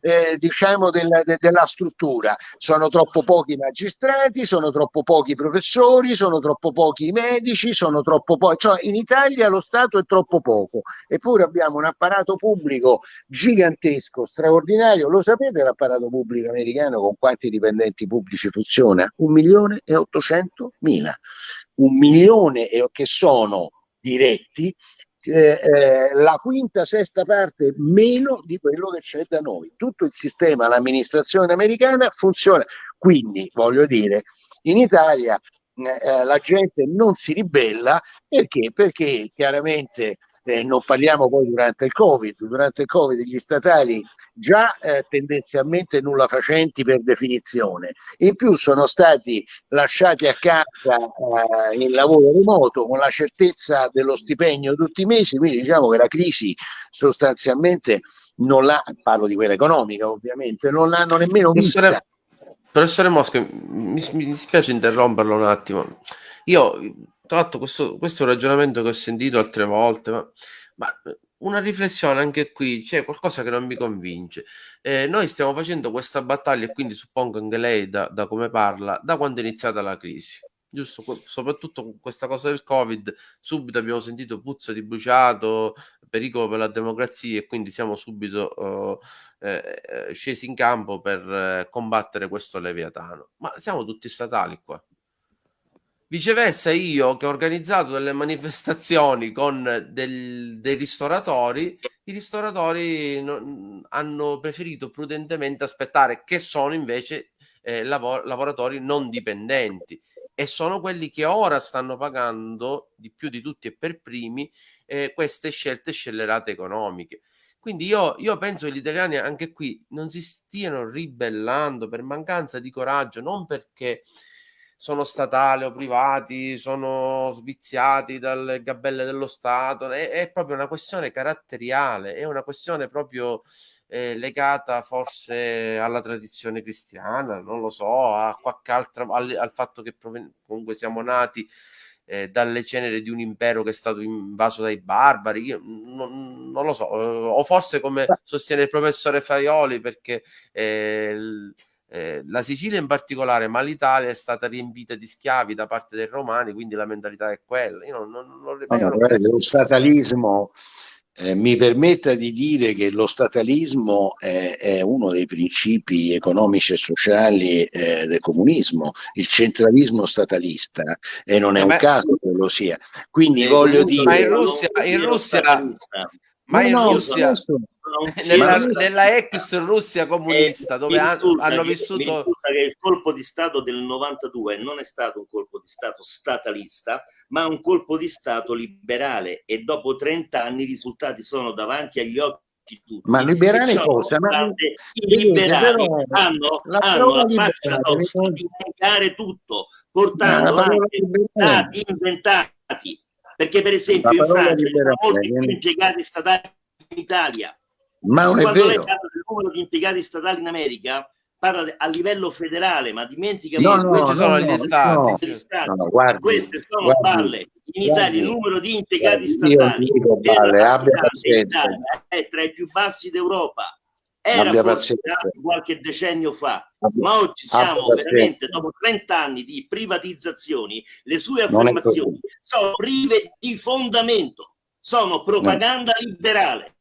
eh, diciamo della, della struttura. Sono troppo pochi magistrati, sono troppo pochi professori, sono troppo pochi medici, sono troppo pochi, cioè in Italia lo Stato è troppo poco, eppure abbiamo un apparato pubblico gigantesco, straordinario. Lo sapete l'apparato pubblico americano con quanti dipendenti pubblici funziona? Un milione e ottocento mila. Un milione che sono diretti eh, eh, la quinta, sesta parte meno di quello che c'è da noi. Tutto il sistema, l'amministrazione americana funziona. Quindi, voglio dire, in Italia eh, eh la gente non si ribella perché? Perché chiaramente eh, non parliamo poi durante il Covid, durante il Covid gli statali già eh, tendenzialmente nulla facenti per definizione, in più sono stati lasciati a casa eh, in lavoro remoto con la certezza dello stipendio tutti i mesi, quindi diciamo che la crisi sostanzialmente non l'ha, parlo di quella economica ovviamente, non l'hanno nemmeno vista. Professore Mosca, mi, mi dispiace interromperlo un attimo. Io tra l'altro questo, questo, è un ragionamento che ho sentito altre volte, ma, ma una riflessione anche qui, c'è qualcosa che non mi convince. Eh, noi stiamo facendo questa battaglia e quindi suppongo anche lei da, da come parla, da quando è iniziata la crisi. Giusto, soprattutto con questa cosa del Covid, subito abbiamo sentito puzza di bruciato, pericolo per la democrazia e quindi siamo subito uh, eh, scesi in campo per eh, combattere questo leviatano. Ma siamo tutti statali qua. Viceversa, io che ho organizzato delle manifestazioni con del, dei ristoratori, i ristoratori non, hanno preferito prudentemente aspettare, che sono invece eh, lav- lavoratori non dipendenti e sono quelli che ora stanno pagando di più di tutti e per primi eh, queste scelte scellerate economiche. Quindi io, io, penso che gli italiani anche qui non si stiano ribellando per mancanza di coraggio, non perché sono statali o privati, sono sviziati dalle gabelle dello Stato, è, è proprio una questione caratteriale, è una questione proprio eh, legata forse alla tradizione cristiana, non lo so, a qualche altra, al, al fatto che comunque siamo nati eh, dalle ceneri di un impero che è stato invaso dai barbari, io non, non lo so, eh, o forse come sostiene il professore Faioli perché eh, eh, la Sicilia in particolare, ma l'Italia è stata riempita di schiavi da parte dei romani, quindi la mentalità è quella. Io non, non, non, no, no, guarda, lo statalismo eh, mi permetta di dire che lo statalismo è, è uno dei principi economici e sociali eh, del comunismo, il centralismo statalista, e non è eh, un caso che lo sia. Quindi voglio dire... Ma in Russia, in Russia ma in no, Russia, nella, nella, ex Russia comunista, dove hanno vissuto... Che il colpo di Stato del 92 non è stato un colpo di Stato statalista, ma un colpo di Stato liberale e dopo 30 anni i risultati sono davanti agli occhi tutti. Ma liberale cosa? Ma... I liberali però, hanno, la, hanno la faccia di negare tutto, portando anche stati inventati perché per esempio in Francia ci sono molti più impiegati statali inItalia. Ma non Quando è vero. del numero di impiegati statali in America, parla a livello federale, ma dimentica no, che no, sono no, gli stati. Gli stati. Guardi, Queste sono guardi, balle. In Italia guardi, il numero di impiegati statali è tra i più bassi d'Europa. Era forse qualche decennio fa, abbia, ma oggi siamo veramente, dopo 30 anni di privatizzazioni, le sue affermazioni sono prive di fondamento, sono propaganda liberale.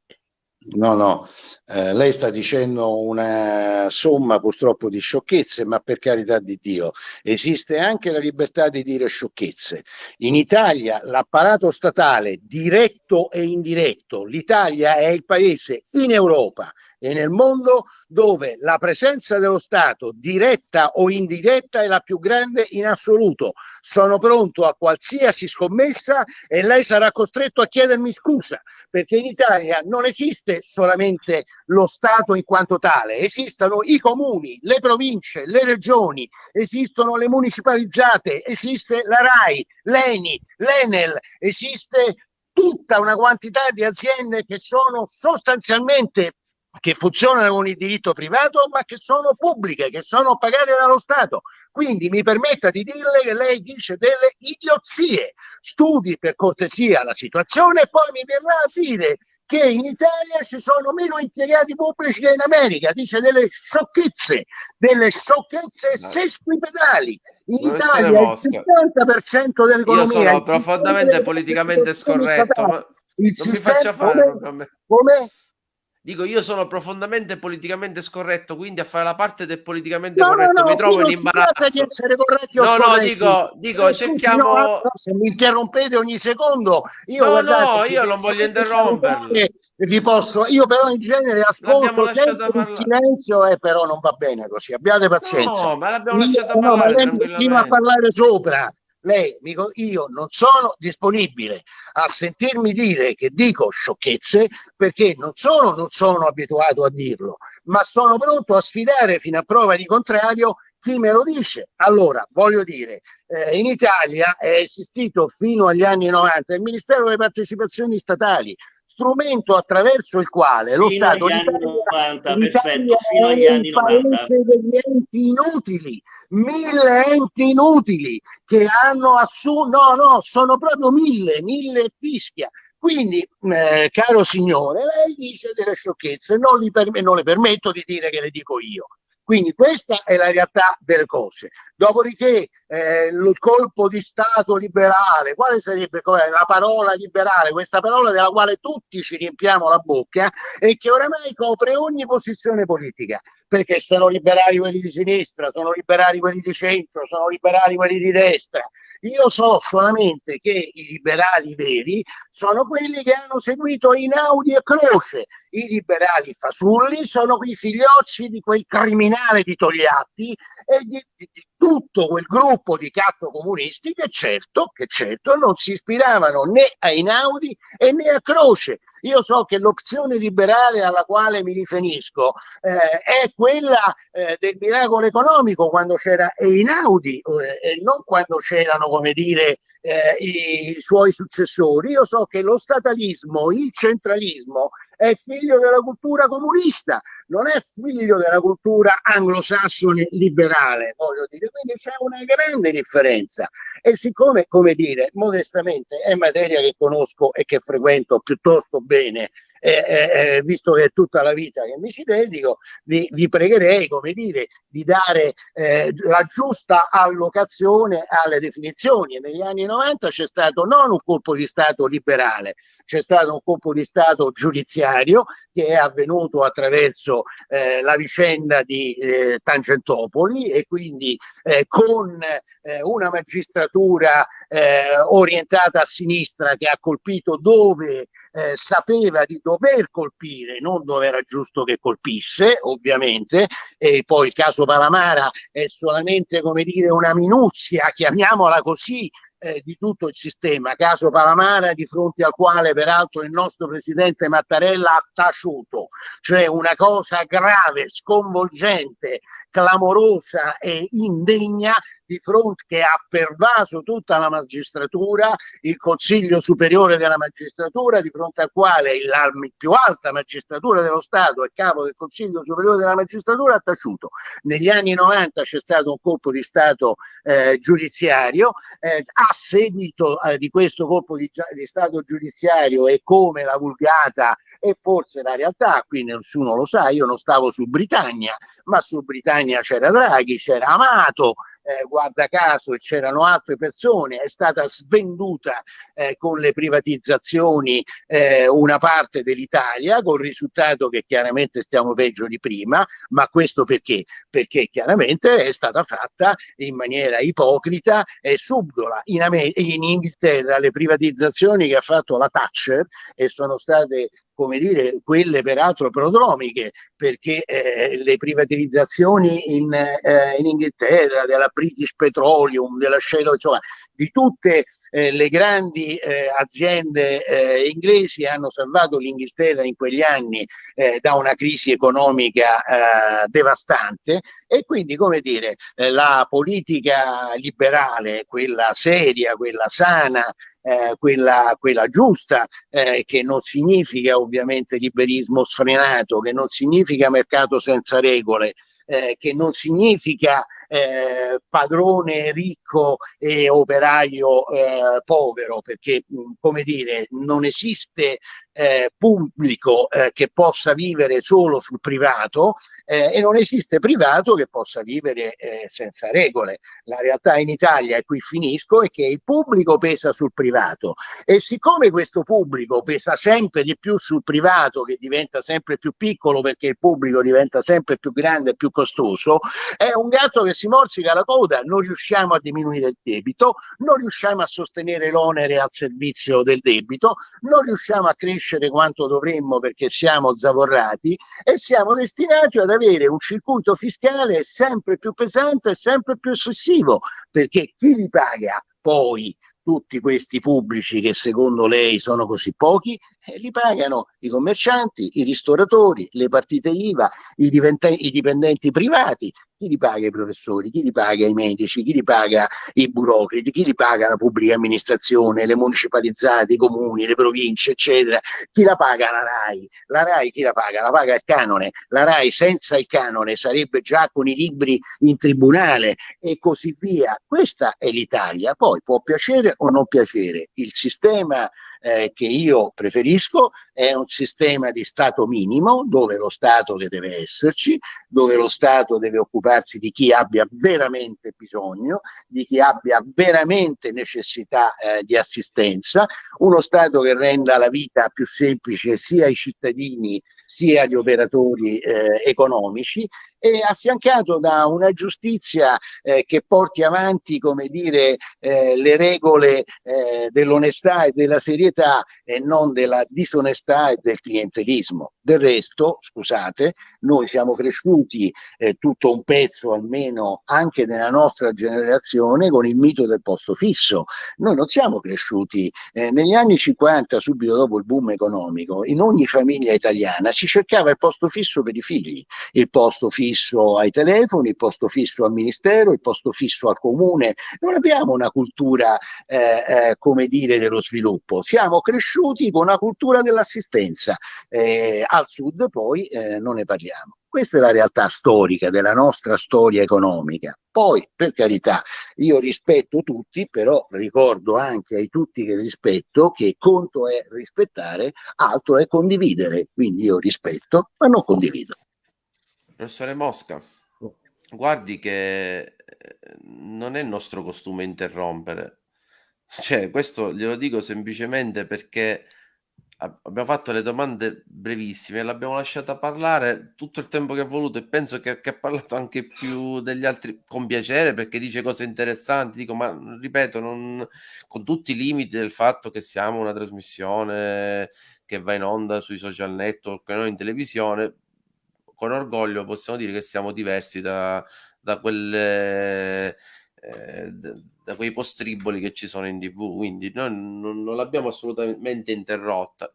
No, no, eh, lei sta dicendo una somma purtroppo di sciocchezze, ma per carità di Dio, esiste anche la libertà di dire sciocchezze. In Italia l'apparato statale, diretto e indiretto, l'Italia è il paese in Europa e nel mondo dove la presenza dello Stato, diretta o indiretta, è la più grande in assoluto. Sono pronto a qualsiasi scommessa e lei sarà costretto a chiedermi scusa, perché in Italia non esiste solamente lo Stato in quanto tale, esistono i comuni, le province, le regioni, esistono le municipalizzate, esiste la RAI, l'ENI, l'ENEL, esiste tutta una quantità di aziende che sono sostanzialmente che funzionano con il diritto privato ma che sono pubbliche, che sono pagate dallo Stato. Quindi mi permetta di dirle che lei dice delle idiozie. Studi per cortesia la situazione e poi mi verrà a dire che in Italia ci sono meno impiegati pubblici che in America, dice delle sciocchezze, delle sciocchezze sesquipedali. In Italia il 70% dell'economia... Io sono profondamente politicamente scorretto, ma non mi faccia fare... Come? Dico, io sono profondamente politicamente scorretto, quindi a fare la parte del politicamente no, corretto no, no, mi trovo in imbarazzo. No, no, dico, dico cerchiamo... No, se mi interrompete ogni secondo, io No, no, io non voglio interromperli. Vi posso, io però in genere ascolto sempre in silenzio e però non va bene così. Abbiate pazienza. No, ma l'abbiamo lasciato io, parlare. No, ma continua a parlare sopra lei, io non sono disponibile a sentirmi dire che dico sciocchezze perché non solo non sono abituato a dirlo, ma sono pronto a sfidare fino a prova di contrario chi me lo dice. Allora, voglio dire, eh, in Italia è esistito fino agli anni 90 il Ministero delle Partecipazioni Statali, strumento attraverso il quale fino lo Stato d'Italia, 90, perfetto, fino agli anni 90. degli enti inutili mille enti inutili che hanno assunto, no, no, sono proprio mille, mille fischia. Quindi, eh, caro signore, lei dice delle sciocchezze, non, non le permetto di dire che le dico io. Quindi questa è la realtà delle cose. Dopodiché eh, il colpo di Stato liberale, quale sarebbe la parola liberale, questa parola della quale tutti ci riempiamo la bocca e che oramai copre ogni posizione politica, perché sono liberali quelli di sinistra, sono liberali quelli di centro, sono liberali quelli di destra. Io so solamente che i liberali veri sono quelli che hanno seguito Inaudi e Croce, i liberali fasulli sono quei figliocci di quel criminale di Togliatti e di, di tutto quel gruppo di catto comunisti che certo, che certo non si ispiravano né a Inaudi e né a Croce. Io so che l'opzione liberale alla quale mi riferisco eh, è quella eh, del miracolo economico quando c'era Einaudi eh, e non quando c'erano, come dire, eh, i suoi successori. Io so che lo statalismo, il centralismo è figlio della cultura comunista, non è figlio della cultura anglosassone liberale, voglio dire, quindi c'è una grande differenza. E siccome, come dire, modestamente è materia che conosco e che frequento piuttosto bene, eh, eh, visto che è tutta la vita che mi ci dedico, vi, vi pregherei, come dire, di dare eh, la giusta allocazione alle definizioni. Negli anni 90 c'è stato non un colpo di Stato liberale, c'è stato un colpo di Stato giudiziario che è avvenuto attraverso eh, la vicenda di eh, Tangentopoli e quindi eh, con una magistratura orientata a sinistra che ha colpito dove eh, sapeva di dover colpire, non dove era giusto che colpisse, ovviamente, e poi il caso Palamara è solamente, come dire, una minuzia, chiamiamola così, eh, di tutto il sistema, caso Palamara di fronte al quale peraltro il nostro presidente Mattarella ha taciuto, cioè una cosa grave, sconvolgente, clamorosa e indegna di fronte che ha pervaso tutta la magistratura, il Consiglio Superiore della Magistratura, di fronte al quale la più alta magistratura dello Stato e capo del Consiglio Superiore della Magistratura ha taciuto. Negli anni 90 c'è stato un colpo di Stato eh, giudiziario, eh, a seguito eh, di questo colpo di, di Stato giudiziario e come la vulgata e forse la realtà, qui nessuno lo sa, io non stavo su Britannia, ma su Britannia c'era Draghi, c'era Amato, eh, guarda caso, e c'erano altre persone, è stata svenduta eh, con le privatizzazioni eh, una parte dell'Italia, con il risultato che chiaramente stiamo peggio di prima, ma questo perché? Perché chiaramente è stata fatta in maniera ipocrita e subdola. In, in Inghilterra le privatizzazioni che ha fatto la Thatcher e sono state come dire, quelle peraltro prodromiche, perché eh, le privatizzazioni in, eh, in, Inghilterra, della British Petroleum, della Shell, insomma, di tutte eh, le grandi eh, aziende eh, inglesi hanno salvato l'Inghilterra in quegli anni eh, da una crisi economica devastante. E quindi, come dire, la politica liberale, quella seria, quella sana, eh, quella, quella, giusta, eh, che non significa ovviamente liberismo sfrenato, che non significa mercato senza regole, eh, che non significa eh, padrone ricco e operaio eh, povero, perché come dire, non esiste eh, pubblico eh, che possa vivere solo sul privato eh, e non esiste privato che possa vivere eh, senza regole. La realtà in Italia, e qui finisco, è che il pubblico pesa sul privato e siccome questo pubblico pesa sempre di più sul privato, che diventa sempre più piccolo perché il pubblico diventa sempre più grande e più costoso, è un gatto che si morsica la coda, non riusciamo a diminuire il debito, non riusciamo a sostenere l'onere al servizio del debito, non riusciamo a crescere crescere quanto dovremmo perché siamo zavorrati e siamo destinati ad avere un circuito fiscale sempre più pesante e sempre più eccessivo perché chi li paga? Poi tutti questi pubblici che secondo lei sono così pochi, li pagano i commercianti, i ristoratori, le partite IVA, i, i dipendenti privati chi li paga i professori, chi li paga i medici, chi li paga i burocrati, chi li paga la pubblica amministrazione, le municipalizzate, i comuni, le province, eccetera. Chi la paga la RAI? La RAI chi la paga? La paga il canone. La RAI senza il canone sarebbe già con i libri in tribunale e così via. Questa è l'Italia. Poi può piacere o non piacere. Il sistema eh, che io preferisco è un sistema di Stato minimo dove lo Stato che deve esserci, dove lo Stato deve occuparsi di chi abbia veramente bisogno, di chi abbia veramente necessità eh, di assistenza, uno Stato che renda la vita più semplice sia ai cittadini sia agli operatori eh, economici e affiancato da una giustizia eh, che porti avanti, come dire, eh, le regole eh, dell'onestà e della serietà e non della disonestà e del clientelismo. Del resto, scusate, noi siamo cresciuti eh, tutto un pezzo almeno anche nella nostra generazione con il mito del posto fisso. Noi non siamo cresciuti eh, negli anni 50, subito dopo il boom economico, in ogni famiglia italiana si cercava il posto fisso per i figli, il posto fisso fisso ai telefoni, il posto fisso al ministero, il posto fisso al comune. Non abbiamo una cultura, eh, eh, come dire, dello sviluppo. Siamo cresciuti con una cultura dell'assistenza. Eh, al sud poi eh, non ne parliamo. Questa è la realtà storica della nostra storia economica. Poi, per carità, io rispetto tutti, però ricordo anche ai tutti che rispetto che conto è rispettare, altro è condividere. Quindi io rispetto, ma non condivido. Professore Mosca, guardi che eh, non è nostro costume interrompere. Cioè, questo glielo dico semplicemente perché abbiamo fatto le domande brevissime, l'abbiamo lasciata parlare tutto il tempo che ha voluto e penso che, che, ha parlato anche più degli altri con piacere perché dice cose interessanti. Dico, ma ripeto, non, con tutti i limiti del fatto che siamo una trasmissione che va in onda sui social network, noi in televisione, con orgoglio possiamo dire che siamo diversi da, da quelle... Eh, da quei postriboli che ci sono in tv quindi noi non, non l'abbiamo assolutamente interrotta.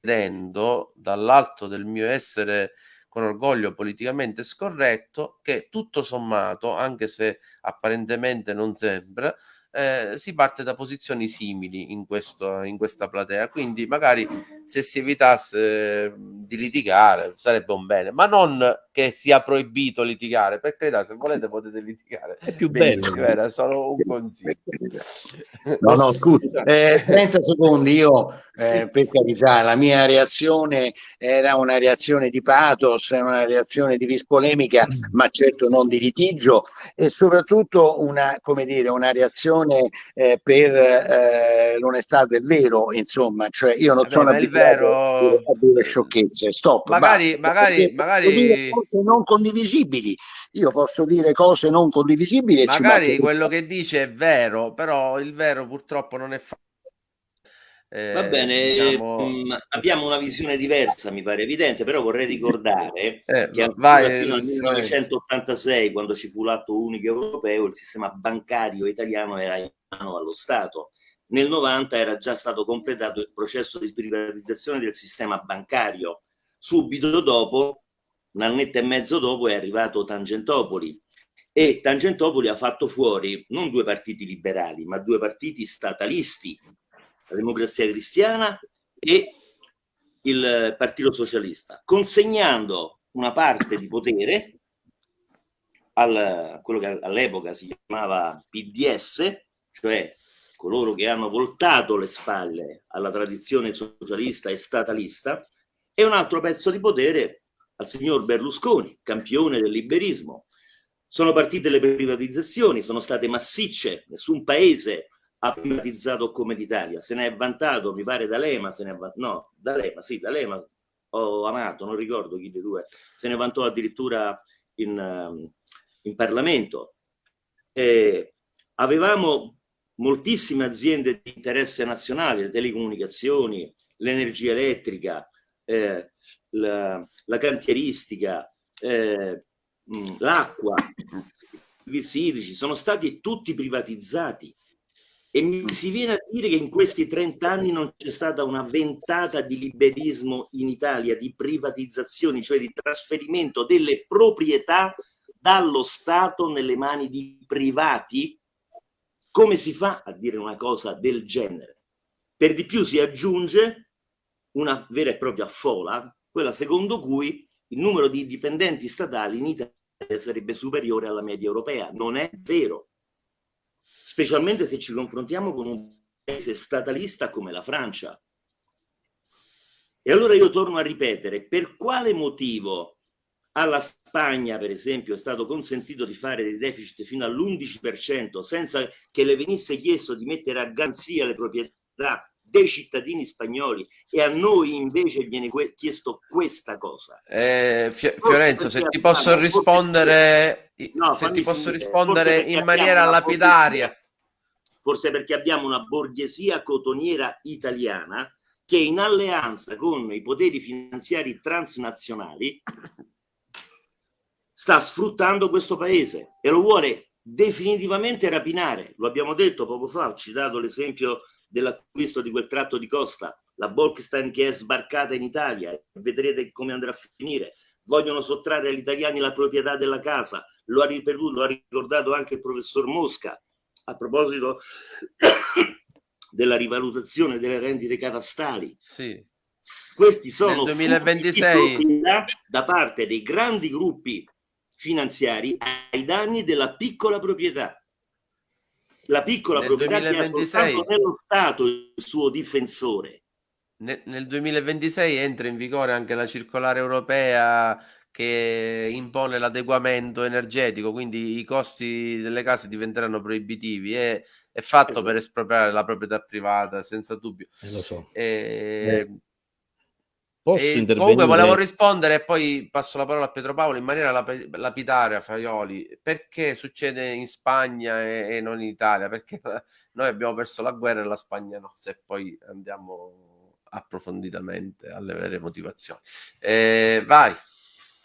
Vedendo dall'alto del mio essere con orgoglio politicamente scorretto che tutto sommato anche se apparentemente non sembra eh, si parte da posizioni simili in, questo, in questa platea. Quindi magari se si evitasse eh, di litigare sarebbe un bene, ma non che sia proibito litigare, perché se volete potete litigare. È più bello. Era solo un consiglio. No, no, scusa, eh, 30 secondi, io eh, per carità, la mia reazione era una reazione di pathos, una reazione di rispolemica, ma certo non di litigio, e soprattutto una, come dire, una reazione eh, per eh, l'onestà del vero, insomma, cioè io non Vabbè, sono abituato a dire sciocchezze, stop. Magari, basta, magari, magari... cose non condivisibili, io posso dire cose non condivisibili. Magari quello che dice è vero, però il vero purtroppo non è fatto eh, Va bene, diciamo... mh, mm, abbiamo una visione diversa, mi pare evidente, però vorrei ricordare eh, che vai, fino al 1986, quando ci fu l'atto unico europeo, il sistema bancario italiano era in mano allo Stato. Nel 90 era già stato completato il processo di privatizzazione del sistema bancario. Subito dopo, un annetto e mezzo dopo, è arrivato Tangentopoli, e Tangentopoli ha fatto fuori non due partiti liberali, ma due partiti statalisti la democrazia cristiana e il Partito Socialista, consegnando una parte di potere al, quello che all'epoca si chiamava PDS, cioè coloro che hanno voltato le spalle alla tradizione socialista e statalista, e un altro pezzo di potere al signor Berlusconi, campione del liberismo. Sono partite le privatizzazioni, sono state massicce, nessun paese ha privatizzato come l'Italia, se ne è vantato, mi pare D'Alema, se ne è vantato, no, D'Alema, sì, D'Alema ho amato, non ricordo chi dei due, se ne vantò addirittura in, in Parlamento. Eh, avevamo moltissime aziende di interesse nazionale, le telecomunicazioni, l'energia elettrica, eh, la, la, cantieristica, eh, l'acqua, i servizi idrici, sono stati tutti privatizzati. E mi si viene a dire che in questi 30 anni non c'è stata una ventata di liberismo in Italia, di privatizzazioni, cioè di trasferimento delle proprietà dallo Stato nelle mani di privati? Come si fa a dire una cosa del genere? Per di più si aggiunge una vera e propria fola, quella secondo cui il numero di dipendenti statali in Italia sarebbe superiore alla media europea. Non è vero specialmente se ci confrontiamo con un paese statalista come la Francia. E allora io torno a ripetere, per quale motivo alla Spagna, per esempio, è stato consentito di fare dei deficit fino all'11% senza che le venisse chiesto di mettere a garanzia le proprietà dei cittadini spagnoli e a noi invece viene chiesto questa cosa. Eh, Fiorenzo, se ti posso rispondere, no, se ti posso finire. rispondere in maniera lapidaria. Forse perché abbiamo una borghesia cotoniera italiana che in alleanza con i poteri finanziari transnazionali sta sfruttando questo paese e lo vuole definitivamente rapinare. Lo abbiamo detto poco fa, ho citato l'esempio dell'acquisto di quel tratto di costa, la Bolkestein che è sbarcata in Italia, vedrete come andrà a finire. Vogliono sottrarre agli italiani la proprietà della casa, lo ha ripetuto, lo ha ricordato anche il professor Mosca a proposito della rivalutazione delle rendite catastali. Sì. Questi sono 2026 da parte dei grandi gruppi finanziari ai danni della piccola proprietà la piccola nel proprietà 2026, che nello Stato il suo difensore. Nel, nel 2026 entra in vigore anche la circolare europea che impone l'adeguamento energetico, quindi i costi delle case diventeranno proibitivi e è fatto esatto. per espropriare la proprietà privata, senza dubbio. Eh, lo so. E... Eh. Posso e intervenire? Comunque volevo rispondere e poi passo la parola a Pietro Paolo in maniera lap- lapidaria, Faioli. Perché succede in Spagna e, e, non in Italia? Perché noi abbiamo perso la guerra e la Spagna no, se poi andiamo approfonditamente alle vere motivazioni. Eh, vai.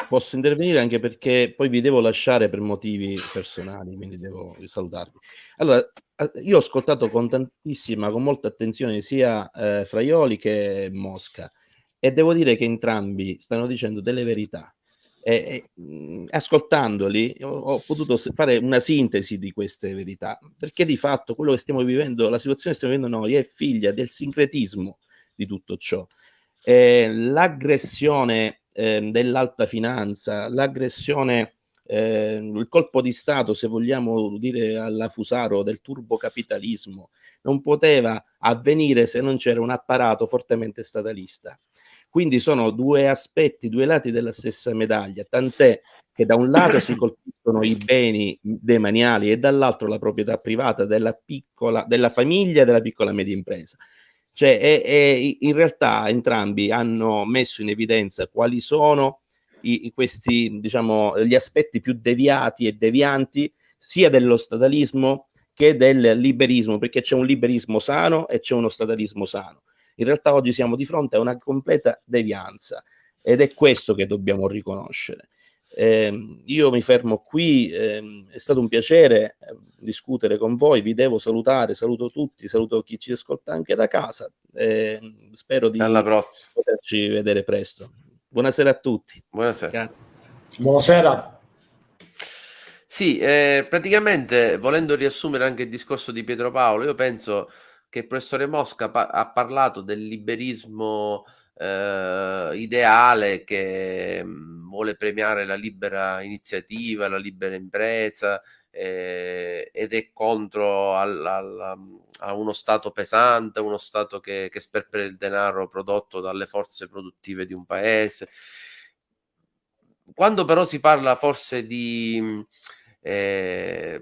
Posso intervenire anche perché poi vi devo lasciare per motivi personali, quindi devo salutarvi. Allora, io ho ascoltato con tantissima, con molta attenzione sia eh, Fraioli che Mosca e devo dire che entrambi stanno dicendo delle verità. E, e, mh, ascoltandoli ho, ho, potuto fare una sintesi di queste verità, perché di fatto quello che stiamo vivendo, la situazione che stiamo vivendo noi è figlia del sincretismo di tutto ciò. L'aggressione eh, dell'alta finanza, l'aggressione, eh, il colpo di Stato, se vogliamo dire alla Fusaro, del turbocapitalismo, non poteva avvenire se non c'era un apparato fortemente statalista. Quindi sono due aspetti, due lati della stessa medaglia, tant'è che da un lato si colpiscono i beni demaniali e dall'altro la proprietà privata della piccola, della famiglia e della piccola media impresa. Cioè, è, è, in realtà entrambi hanno messo in evidenza quali sono i, questi, diciamo, gli aspetti più deviati e devianti sia dello statalismo che del liberismo, perché c'è un liberismo sano e c'è uno statalismo sano. In realtà oggi siamo di fronte a una completa devianza ed è questo che dobbiamo riconoscere. Eh, io mi fermo qui, eh, è stato un piacere eh, discutere con voi, vi devo salutare, saluto tutti, saluto chi ci ascolta anche da casa, ehm, spero di poterci vedere presto. Buonasera a tutti. Buonasera. Grazie. Buonasera. Sì, eh, praticamente volendo riassumere anche il discorso di Pietro Paolo, io penso che il professore Mosca pa- ha parlato del liberismo eh, ideale che mm, vuole premiare la libera iniziativa, la libera impresa eh, ed è contro al, al, a uno Stato pesante, uno Stato che, che sperpera il denaro prodotto dalle forze produttive di un paese. Quando però si parla forse di, mm, eh,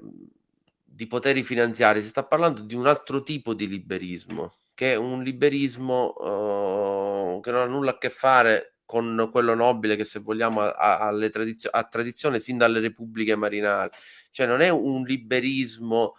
di poteri finanziari, si sta parlando di un altro tipo di liberismo, che è un liberismo uh, che non ha nulla a che fare con quello nobile che se vogliamo ha, tradizio- tradizione sin dalle repubbliche marinali, cioè non è un liberismo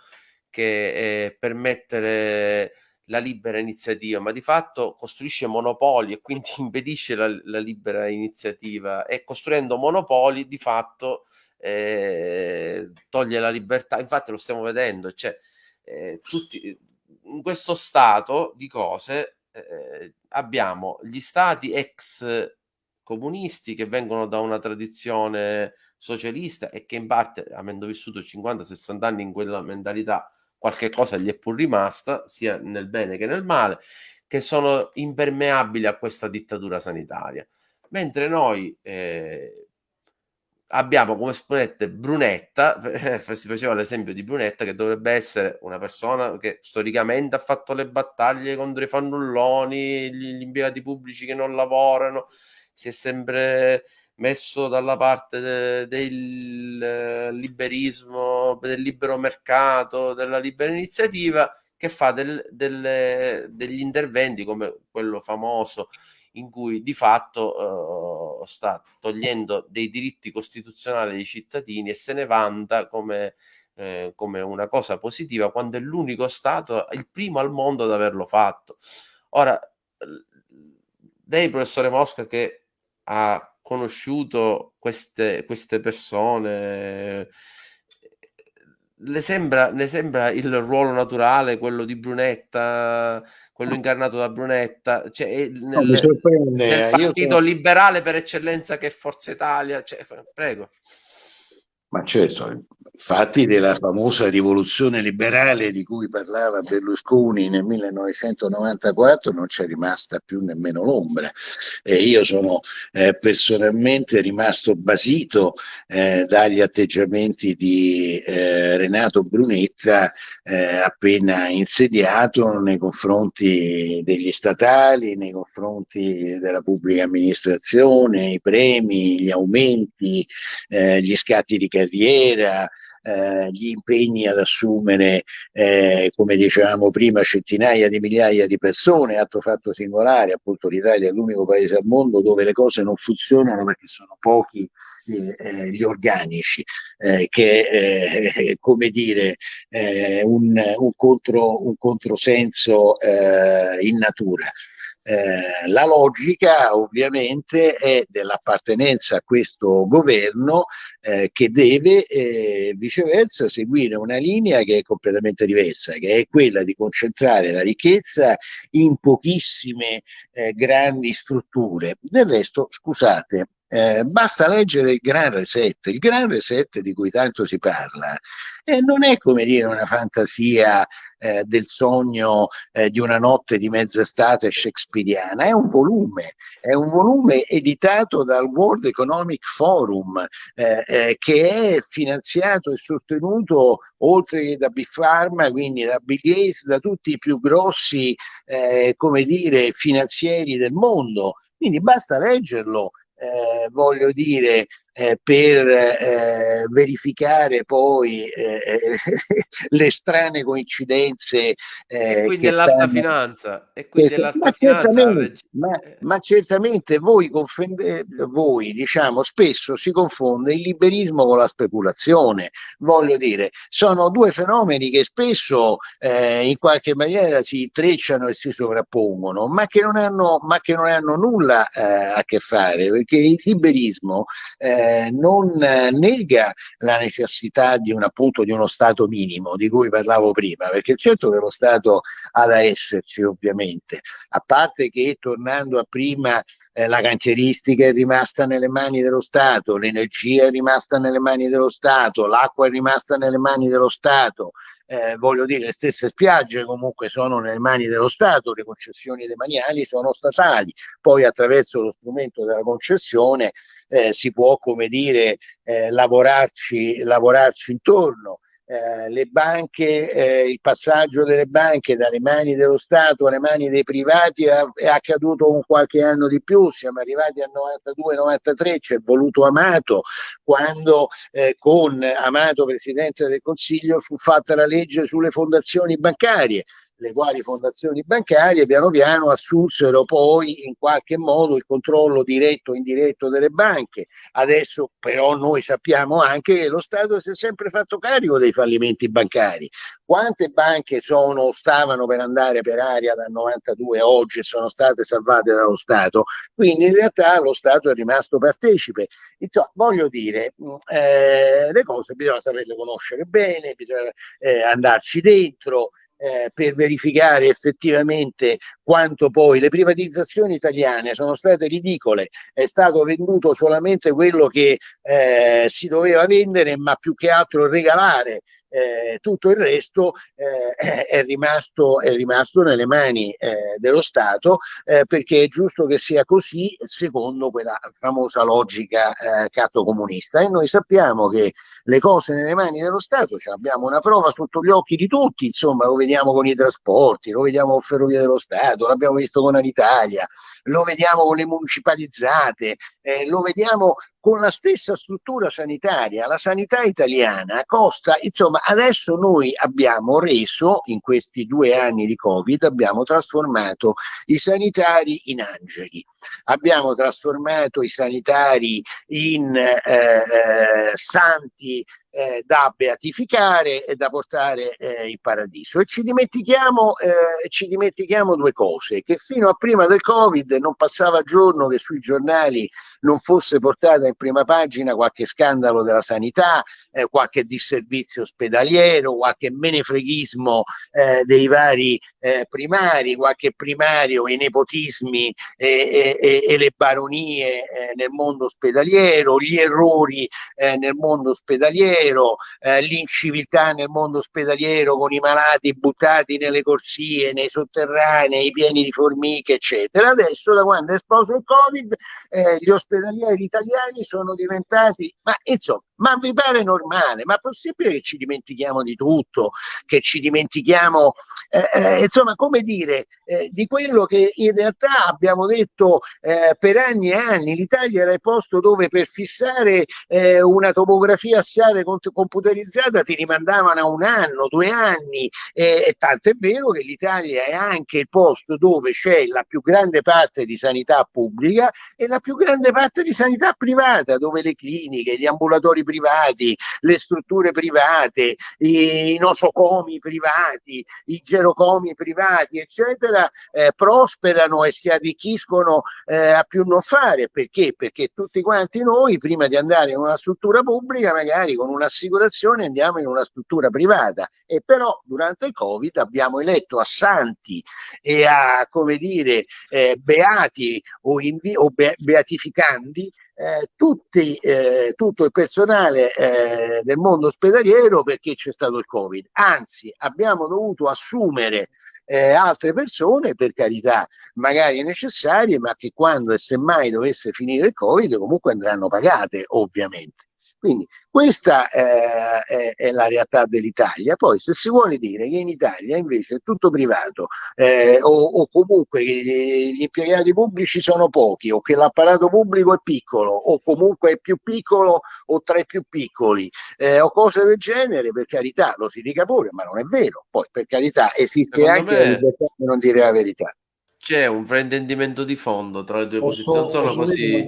che eh, permette la libera iniziativa, ma di fatto costruisce monopoli e quindi impedisce la, la libera iniziativa. E costruendo monopoli di fatto eh, toglie la libertà. Infatti lo stiamo vedendo, cioè, eh, tutti, in questo stato di cose eh, abbiamo gli stati ex comunisti che vengono da una tradizione socialista e che in parte, avendo vissuto 50-60 anni in quella mentalità, qualche cosa gli è pur rimasta, sia nel bene che nel male, che sono impermeabili a questa dittatura sanitaria. Mentre noi eh, abbiamo come esponente Brunetta, si faceva l'esempio di Brunetta che dovrebbe essere una persona che storicamente ha fatto le battaglie contro i fannulloni, gli, impiegati pubblici che non lavorano, si è sempre messo dalla parte de, del eh, liberismo, del libero mercato, della libera iniziativa, che fa del, delle, degli interventi come quello famoso in cui di fatto uh, sta togliendo dei diritti costituzionali ai cittadini e se ne vanta come, eh, come una cosa positiva quando è l'unico Stato, il primo al mondo ad averlo fatto. Ora, lei, professore Mosca, che ha conosciuto queste, queste persone, le sembra, ne sembra il ruolo naturale quello di Brunetta, quello incarnato da Brunetta, cioè nel, no, nel partito sono... liberale per eccellenza che è Forza Italia, cioè, prego. Ma certo, fatti della famosa rivoluzione liberale di cui parlava Berlusconi nel 1994 non c'è rimasta più nemmeno l'ombra. E io sono eh, personalmente rimasto basito eh, dagli atteggiamenti di eh, Renato Brunetta eh, appena insediato nei confronti degli statali, nei confronti della pubblica amministrazione, i premi, gli aumenti, eh, gli scatti di carriera, eh, gli impegni ad assumere, eh, come dicevamo prima, centinaia di migliaia di persone, atto fatto singolare, appunto l'Italia è l'unico paese al mondo dove le cose non funzionano perché sono pochi eh, eh gli organici, eh, che è eh, come dire un, un, contro, un controsenso in natura. Eh, la logica ovviamente è dell'appartenenza a questo governo eh, che deve eh, viceversa seguire una linea che è completamente diversa, che è quella di concentrare la ricchezza in pochissime eh, grandi strutture. Del resto, scusate, eh, basta leggere il Gran Reset, il Gran Reset di cui tanto si parla, eh, non è come dire una fantasia eh, del sogno eh, di una notte di mezz'estate shakespeariana, è un volume, è un volume editato dal World Economic Forum eh, eh che è finanziato e sostenuto oltre che da Big Pharma, quindi da Bill Gates, da tutti i più grossi, come dire, finanzieri del mondo. Quindi basta leggerlo eh, voglio dire, eh, per eh, verificare poi eh, le strane coincidenze. e qui dell'alta stanno... finanza. E qui dell'alta ma, finanza certamente, ma, ma, certamente voi, confende, voi, diciamo, spesso si confonde il liberismo con la speculazione. Voglio dire, sono due fenomeni che spesso eh, in qualche maniera si intrecciano e si sovrappongono, ma che non hanno, ma che non hanno nulla eh, a che fare perché il liberismo eh, non nega la necessità di, un, appunto, di uno Stato minimo di cui parlavo prima, perché certo che lo Stato ha da esserci ovviamente, a parte che tornando a prima eh, la cantieristica è rimasta nelle mani dello Stato, l'energia è rimasta nelle mani dello Stato, l'acqua è rimasta nelle mani dello Stato, eh, voglio dire, le stesse spiagge comunque sono nelle mani dello Stato, le concessioni demaniali sono statali, poi attraverso lo strumento della concessione eh, si può, come dire, eh, lavorarci, lavorarci intorno. Eh, le banche, eh, il passaggio delle banche dalle mani dello Stato alle mani dei privati è, accaduto un qualche anno di più, siamo arrivati al 92-93, c'è voluto Amato, quando eh, con Amato Presidente del Consiglio fu fatta la legge sulle fondazioni bancarie le quali fondazioni bancarie piano piano assunsero poi in qualche modo il controllo diretto o indiretto delle banche. Adesso però noi sappiamo anche che lo Stato si è sempre fatto carico dei fallimenti bancari. Quante banche sono, stavano per andare per aria dal 92 a oggi e sono state salvate dallo Stato? Quindi in realtà lo Stato è rimasto partecipe. Insomma, voglio dire, eh, le cose bisogna saperle conoscere bene, bisogna eh, andarci dentro, eh, per verificare effettivamente quanto poi le privatizzazioni italiane sono state ridicole, è stato venduto solamente quello che eh, si doveva vendere, ma più che altro regalare eh, tutto il resto eh, è, rimasto, è, rimasto, nelle mani eh, dello Stato eh, perché è giusto che sia così secondo quella famosa logica eh, catto comunista e noi sappiamo che le cose nelle mani dello Stato cioè abbiamo una prova sotto gli occhi di tutti insomma lo vediamo con i trasporti lo vediamo con Ferrovie dello Stato l'abbiamo visto con Alitalia lo vediamo con le municipalizzate eh, lo vediamo con la stessa struttura sanitaria. La sanità italiana costa, insomma, adesso noi abbiamo reso, in questi due anni di Covid, abbiamo trasformato i sanitari in angeli, abbiamo trasformato i sanitari in eh, eh santi eh, da beatificare e da portare eh, in paradiso. E ci dimentichiamo, eh, ci dimentichiamo due cose, che fino a prima del Covid non passava giorno che sui giornali non fosse portata in prima pagina qualche scandalo della sanità, eh, qualche disservizio ospedaliero, qualche menefreghismo eh, dei vari eh, primari, qualche primario, i nepotismi e, e, e le baronie eh, nel mondo ospedaliero, gli errori eh, nel mondo ospedaliero, eh, l'inciviltà nel mondo ospedaliero con i malati buttati nelle corsie, nei sotterranei, pieni di formiche, eccetera. Adesso, da quando è esploso il Covid, gli ospedalieri italiani sono diventati, ma insomma, ma vi pare normale? Ma è possibile che ci dimentichiamo di tutto, che ci dimentichiamo, eh, eh, insomma, come dire, eh, di quello che in realtà abbiamo detto eh, per anni e anni. L'Italia era il posto dove per fissare eh, una topografia assiale computerizzata ti rimandavano a un anno, due anni, e tanto è vero che l'Italia è anche il posto dove c'è la più grande parte di sanità pubblica e la più grande parte di sanità privata, dove le cliniche, gli ambulatori privati, le strutture private, i nosocomi privati, i gerocomi privati, eccetera, eh, prosperano e si arricchiscono eh, a più non fare. Perché? Perché tutti quanti noi, prima di andare in una struttura pubblica, magari con un'assicurazione andiamo in una struttura privata. E però durante il Covid abbiamo eletto a santi e a, come dire, eh, beati o, o be beatificandi eh, tutti, eh, tutto il personale eh, del mondo ospedaliero perché c'è stato il Covid. Anzi, abbiamo dovuto assumere eh, altre persone, per carità, magari necessarie, ma che quando e semmai dovesse finire il Covid comunque andranno pagate, ovviamente. Quindi questa eh, è, è, la realtà dell'Italia. Poi se si vuole dire che in Italia invece è tutto privato eh, o, o, comunque gli impiegati pubblici sono pochi o che l'apparato pubblico è piccolo o comunque è più piccolo o tra i più piccoli eh, o cose del genere, per carità lo si dica pure, ma non è vero. Poi per carità esiste Secondo anche me... la libertà di non dire la verità. C'è un fraintendimento di fondo tra le due posso, posizioni, sono così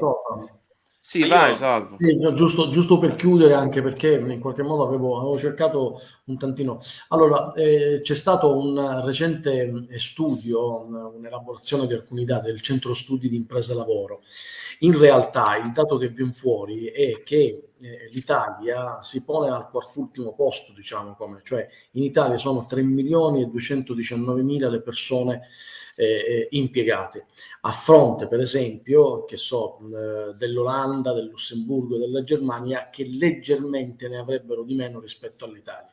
sì, vai, io, salvo. Sì, giusto, giusto, per chiudere, anche perché in qualche modo avevo, avevo cercato un tantino. Allora, eh, c'è stato un recente studio, un'elaborazione di alcuni dati del Centro Studi di Impresa Lavoro. In realtà il dato che viene fuori è che eh, l'Italia si pone al quartultimo posto, diciamo come, cioè in Italia sono 3 milioni e 219 mila le persone eh, eh, impiegate, a fronte per esempio che so, dell'Olanda, del Lussemburgo, della Germania che leggermente ne avrebbero di meno rispetto all'Italia.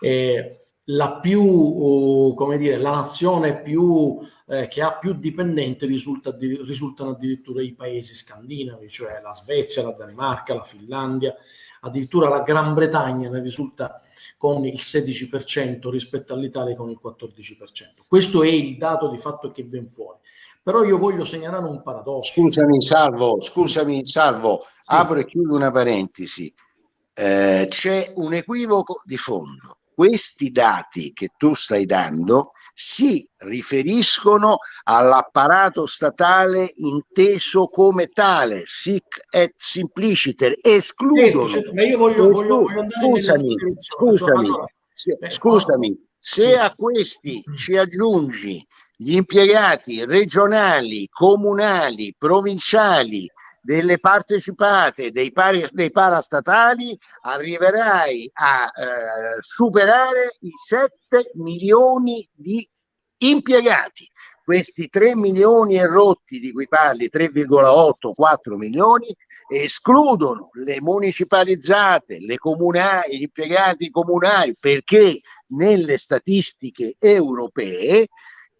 Eh, la più, uh, come dire, la nazione più, eh, che ha più dipendenti risulta, risultano addirittura i paesi scandinavi, cioè la Svezia, la Danimarca, la Finlandia, addirittura la Gran Bretagna ne risulta con il 16% rispetto all'Italia con il 14%. Questo è il dato di fatto che viene fuori. Però io voglio segnalare un paradosso. Scusami, Salvo, scusami, Salvo, sì. apro e chiudo una parentesi. Eh, c'è un equivoco di fondo questi dati che tu stai dando si riferiscono all'apparato statale inteso come tale, sic et simpliciter, escludono. Sì, ma io voglio, voglio, voglio scusami, scusami, se, scusami, se a questi ci aggiungi gli impiegati regionali, comunali, provinciali, delle partecipate dei, pari, dei parastatali arriverai a eh, superare i 7 milioni di impiegati. Questi 3 milioni e rotti di cui parli, 3,8-4 milioni, escludono le municipalizzate, le comunali, gli impiegati comunali, perché nelle statistiche europee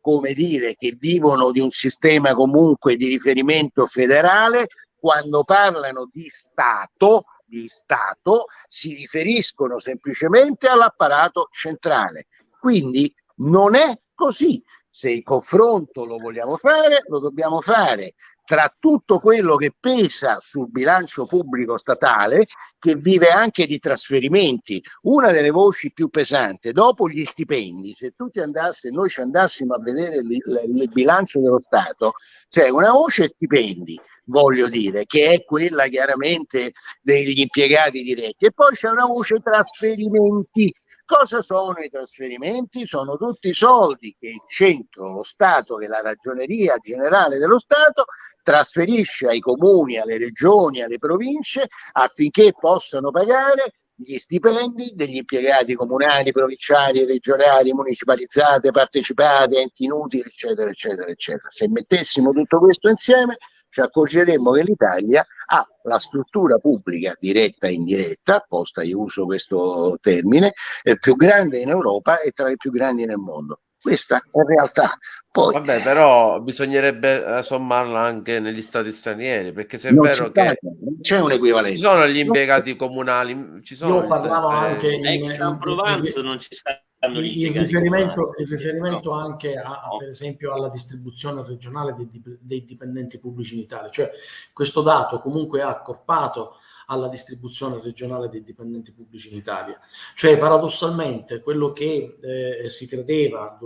come dire, che vivono di un sistema comunque di riferimento federale, quando parlano di Stato, di Stato si riferiscono semplicemente all'apparato centrale. Quindi non è così. Se il confronto lo vogliamo fare, lo dobbiamo fare tra tutto quello che pesa sul bilancio pubblico statale, che vive anche di trasferimenti, una delle voci più pesanti, dopo gli stipendi, se tu ti andassi, noi ci andassimo a vedere il, il, il bilancio dello Stato, c'è una voce stipendi, voglio dire, che è quella chiaramente degli impiegati diretti, e poi c'è una voce trasferimenti, Cosa sono i trasferimenti? Sono tutti i soldi che il centro, lo Stato, che la ragioneria generale dello Stato, trasferisce ai comuni, alle regioni, alle province affinché possano pagare gli stipendi degli impiegati comunali, provinciali, regionali, municipalizzate, partecipate, enti inutili, eccetera, eccetera, eccetera. Se mettessimo tutto questo insieme ci accorgeremmo che l'Italia ha la struttura pubblica diretta e indiretta, apposta io uso questo termine, è più grande in Europa e tra le più grandi nel mondo. Questa è la realtà. Poi, Vabbè, però bisognerebbe eh, sommarla anche negli stati stranieri, perché se è vero che non c'è un equivalente. Ci sono gli impiegati comunali, ci sono Io parlavo anche in, ex in Provence non ci sta il riferimento, il riferimento no. anche a, no. per esempio alla distribuzione regionale dei, dei, dipendenti pubblici in Italia, cioè questo dato comunque è accorpato alla distribuzione regionale dei dipendenti pubblici in Italia. Cioè paradossalmente quello che eh, si credeva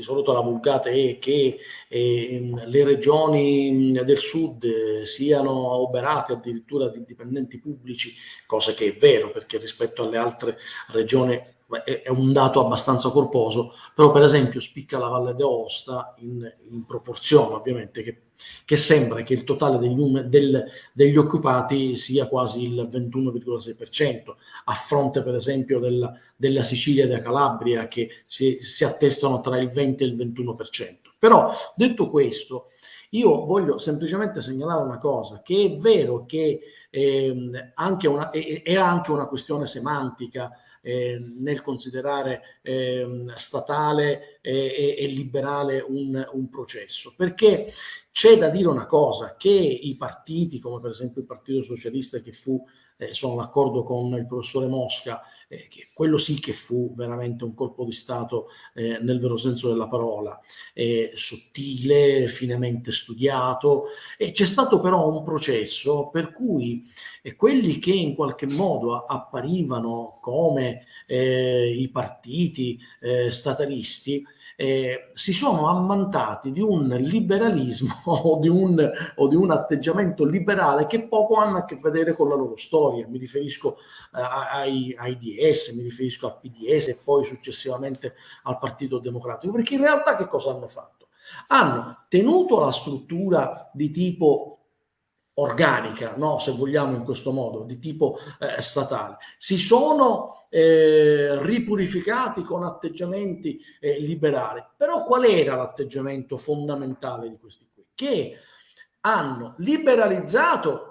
di solito la vulgata è che eh, le regioni del sud siano oberate addirittura di dipendenti pubblici, cosa che è vero perché rispetto alle altre regioni è, un dato abbastanza corposo, però per esempio spicca la Valle d'Aosta in, in proporzione ovviamente che, che, sembra che il totale degli, del, degli occupati sia quasi il 21,6%, a fronte per esempio della, della Sicilia e della Calabria che si, si attestano tra il 20 e il 21%. Però detto questo, io voglio semplicemente segnalare una cosa, che è vero che eh, anche una, è, è anche una questione semantica, eh, nel considerare eh, statale e, e, liberale un, un processo. Perché c'è da dire una cosa, che i partiti, come per esempio il Partito Socialista che fu eh, sono d'accordo con il professore Mosca, eh, che quello sì che fu veramente un colpo di Stato eh, nel vero senso della parola, sottile, finemente studiato, e c'è stato però un processo per cui quelli che in qualche modo apparivano come eh, i partiti eh, statalisti, eh, si sono ammantati di un liberalismo o di un, o di un, atteggiamento liberale che poco hanno a che vedere con la loro storia. Mi riferisco eh, ai, ai, DS, mi riferisco al PDS e poi successivamente al Partito Democratico, perché in realtà che cosa hanno fatto? Hanno tenuto la struttura di tipo organica, no? se vogliamo in questo modo, di tipo eh, statale. Si sono eh, ripurificati con atteggiamenti eh, liberali. Però qual era l'atteggiamento fondamentale di questi qui? Che hanno liberalizzato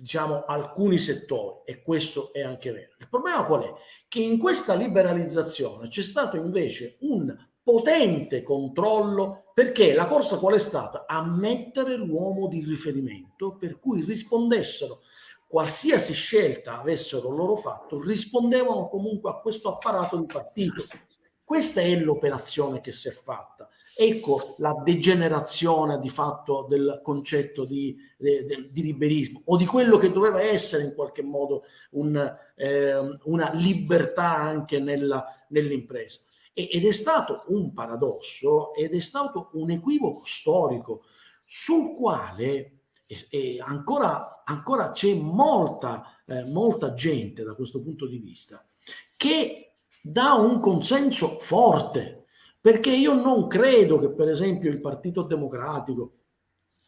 diciamo, alcuni settori e questo è anche vero. Il problema qual è? Che in questa liberalizzazione c'è stato invece un potente controllo perché la corsa qual è stata? A mettere l'uomo di riferimento per cui rispondessero qualsiasi scelta avessero loro fatto, rispondevano comunque a questo apparato di partito. Questa è l'operazione che si è fatta. Ecco la degenerazione di fatto del concetto di, di, di, liberismo o di quello che doveva essere in qualche modo un, eh, una libertà anche nell'impresa. ed è stato un paradosso ed è stato un equivoco storico sul quale e ancora, ancora c'è molta, eh, molta gente da questo punto di vista che dà un consenso forte perché io non credo che per esempio il Partito Democratico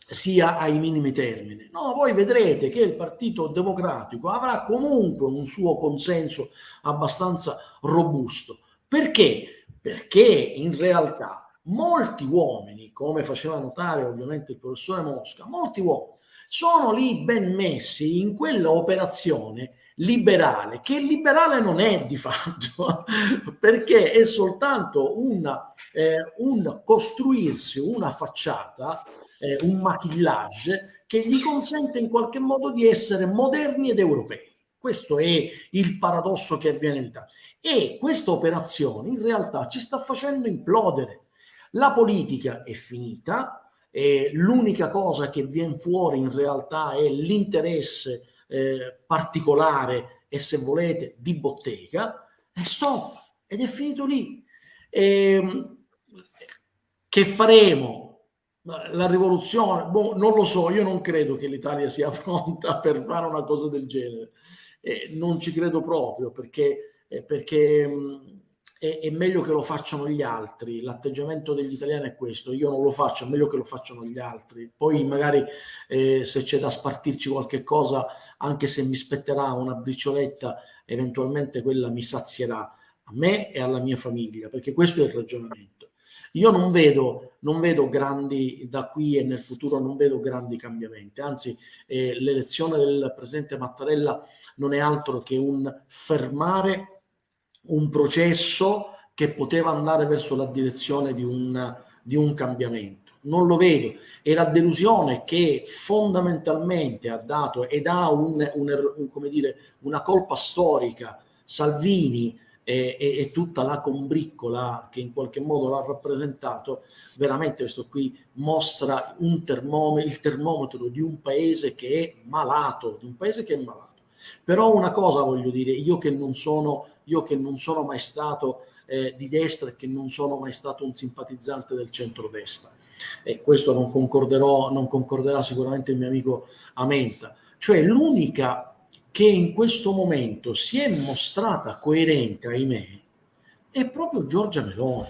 sia ai minimi termini. No, voi vedrete che il Partito Democratico avrà comunque un suo consenso abbastanza robusto. Perché? Perché in realtà molti uomini, come faceva notare ovviamente il professore Mosca, molti uomini sono lì ben messi in quella operazione liberale, che liberale non è di fatto, perché è soltanto una, eh, un costruirsi una facciata, eh, un maquillage che gli consente in qualche modo di essere moderni ed europei. Questo è il paradosso che avviene in Italia. E questa operazione in realtà ci sta facendo implodere. La politica è finita, l'unica cosa che viene fuori in realtà è l'interesse eh, particolare e se volete di bottega e stop ed è finito lì. E, ehm, che faremo? La rivoluzione? Boh, non lo so io non credo che l'Italia sia pronta per fare una cosa del genere. Eh, non ci credo proprio perché, eh, perché mh, è, è, meglio che lo facciano gli altri. L'atteggiamento degli italiani è questo, io non lo faccio, è meglio che lo facciano gli altri. Poi magari eh, se c'è da spartirci qualche cosa, anche se mi spetterà una bricioletta, eventualmente quella mi sazierà a me e alla mia famiglia, perché questo è il ragionamento. Io non vedo, non vedo grandi, da qui e nel futuro non vedo grandi cambiamenti, anzi eh, l'elezione del presidente Mattarella non è altro che un fermare un processo che poteva andare verso la direzione di un, di un cambiamento. Non lo vedo. E la delusione che fondamentalmente ha dato ed ha un, un, un, come dire, una colpa storica Salvini e, e, e, tutta la combriccola che in qualche modo l'ha rappresentato, veramente questo qui mostra un termometro, il termometro di un paese che è malato, di un paese che è malato. Però una cosa voglio dire, io che non sono io che non sono mai stato eh, di destra e che non sono mai stato un simpatizzante del centrodestra. E questo non, non concorderà sicuramente il mio amico Amenta. Cioè l'unica che in questo momento si è mostrata coerente, ahimè, è proprio Giorgia Meloni.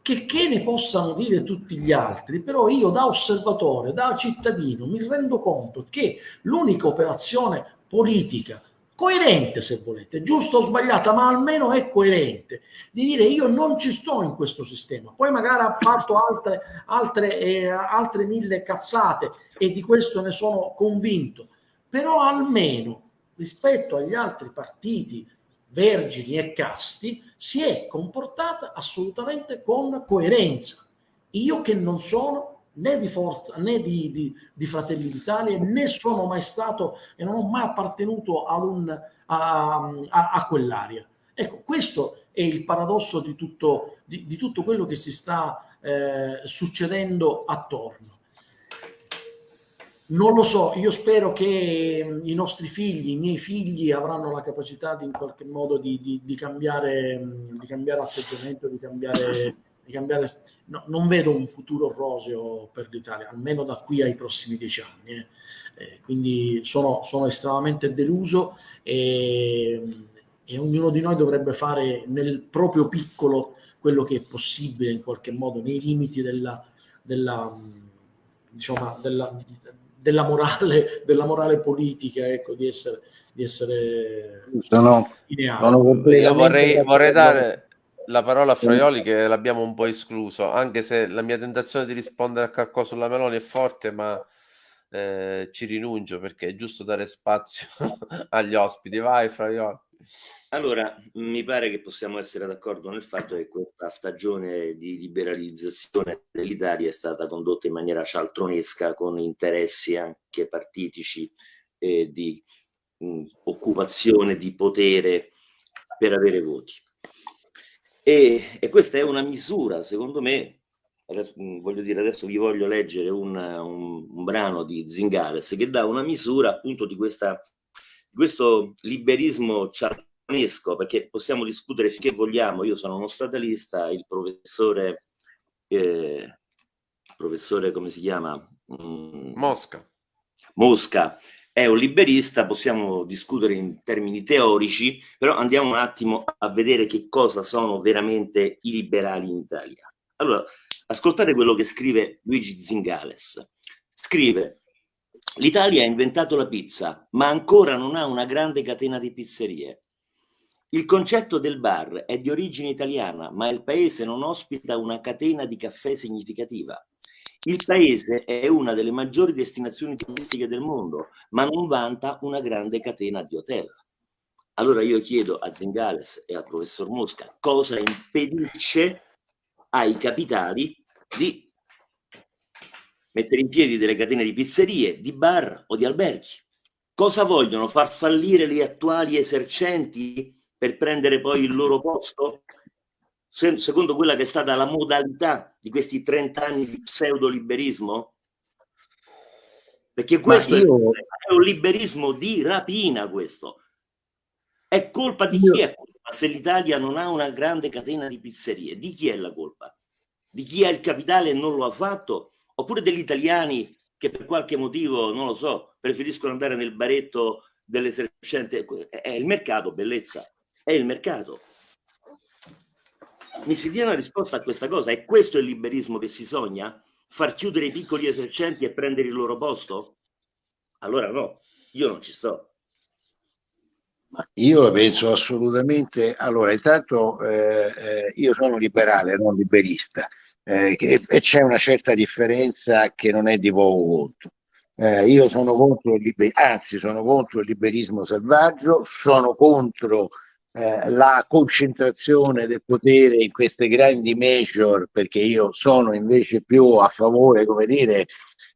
Che, che ne possano dire tutti gli altri, però io da osservatore, da cittadino, mi rendo conto che l'unica operazione politica coerente se volete, giusto o sbagliata, ma almeno è coerente, di dire io non ci sto in questo sistema. Poi magari ha fatto altre, altre, eh, altre mille cazzate e di questo ne sono convinto, però almeno rispetto agli altri partiti vergini e casti si è comportata assolutamente con coerenza. Io che non sono né di Forza né di, di, di, Fratelli d'Italia, né sono mai stato e non ho mai appartenuto un, a, a, a quell'area. Ecco, questo è il paradosso di tutto, di, di tutto quello che si sta eh, succedendo attorno. Non lo so, io spero che i nostri figli, i miei figli avranno la capacità di in qualche modo di, di, di cambiare, di cambiare atteggiamento, di cambiare di cambiare. No, non vedo un futuro roseo per l'Italia, almeno da qui ai prossimi dieci anni. Eh. Eh, quindi sono, sono, estremamente deluso e, e, ognuno di noi dovrebbe fare nel proprio piccolo quello che è possibile in qualche modo nei limiti della, della, diciamo, della, della, morale, della morale politica, ecco, di essere, di essere sono, sono vorrei, vorrei dare la parola a Fraioli che l'abbiamo un po' escluso, anche se la mia tentazione di rispondere a Carco sulla Meloni è forte, ma eh, ci rinuncio perché è giusto dare spazio agli ospiti. Vai, Fraioli. Allora, mi pare che possiamo essere d'accordo nel fatto che questa stagione di liberalizzazione dell'Italia è stata condotta in maniera cialtronesca con interessi anche partitici e di mh, occupazione di potere per avere voti. E, e, questa è una misura, secondo me, adesso, voglio dire, adesso vi voglio leggere un, un, un brano di Zingales che dà una misura appunto di questa, questo liberismo cialtronesco perché possiamo discutere finché vogliamo, io sono uno statalista, il professore, eh, professore come si chiama? Mm, Mosca. Mosca è un liberista, possiamo discutere in termini teorici, però andiamo un attimo a vedere che cosa sono veramente i liberali in Italia. Allora, ascoltate quello che scrive Luigi Zingales. Scrive, l'Italia ha inventato la pizza, ma ancora non ha una grande catena di pizzerie. Il concetto del bar è di origine italiana, ma il paese non ospita una catena di caffè significativa. Il paese è una delle maggiori destinazioni turistiche del mondo, ma non vanta una grande catena di hotel. Allora io chiedo a Zengales e al professor Mosca cosa impedisce ai capitali di mettere in piedi delle catene di pizzerie, di bar o di alberghi. Cosa vogliono? Far fallire le attuali esercenti per prendere poi il loro posto? Secondo quella che è stata la modalità di questi 30 anni di pseudo-liberismo? Perché questo io... è un liberismo di rapina questo. È colpa di io... chi è colpa se l'Italia non ha una grande catena di pizzerie? Di chi è la colpa? Di chi ha il capitale e non lo ha fatto? Oppure degli italiani che per qualche motivo, non lo so, preferiscono andare nel baretto dell'esercente? È il mercato, bellezza è il mercato. Mi si dia una risposta a questa cosa? È questo il liberismo che si sogna? Far chiudere i piccoli esercenti e prendere il loro posto? Allora no, io non ci sto. Io la penso assolutamente. Allora, intanto eh, eh, io sono liberale, non liberista, eh, che, e c'è una certa differenza che non è di poco conto. Eh, io sono contro il liberismo, anzi, sono contro il liberismo selvaggio, sono contro eh, la concentrazione del potere in queste grandi major, perché io sono invece più a favore, come dire,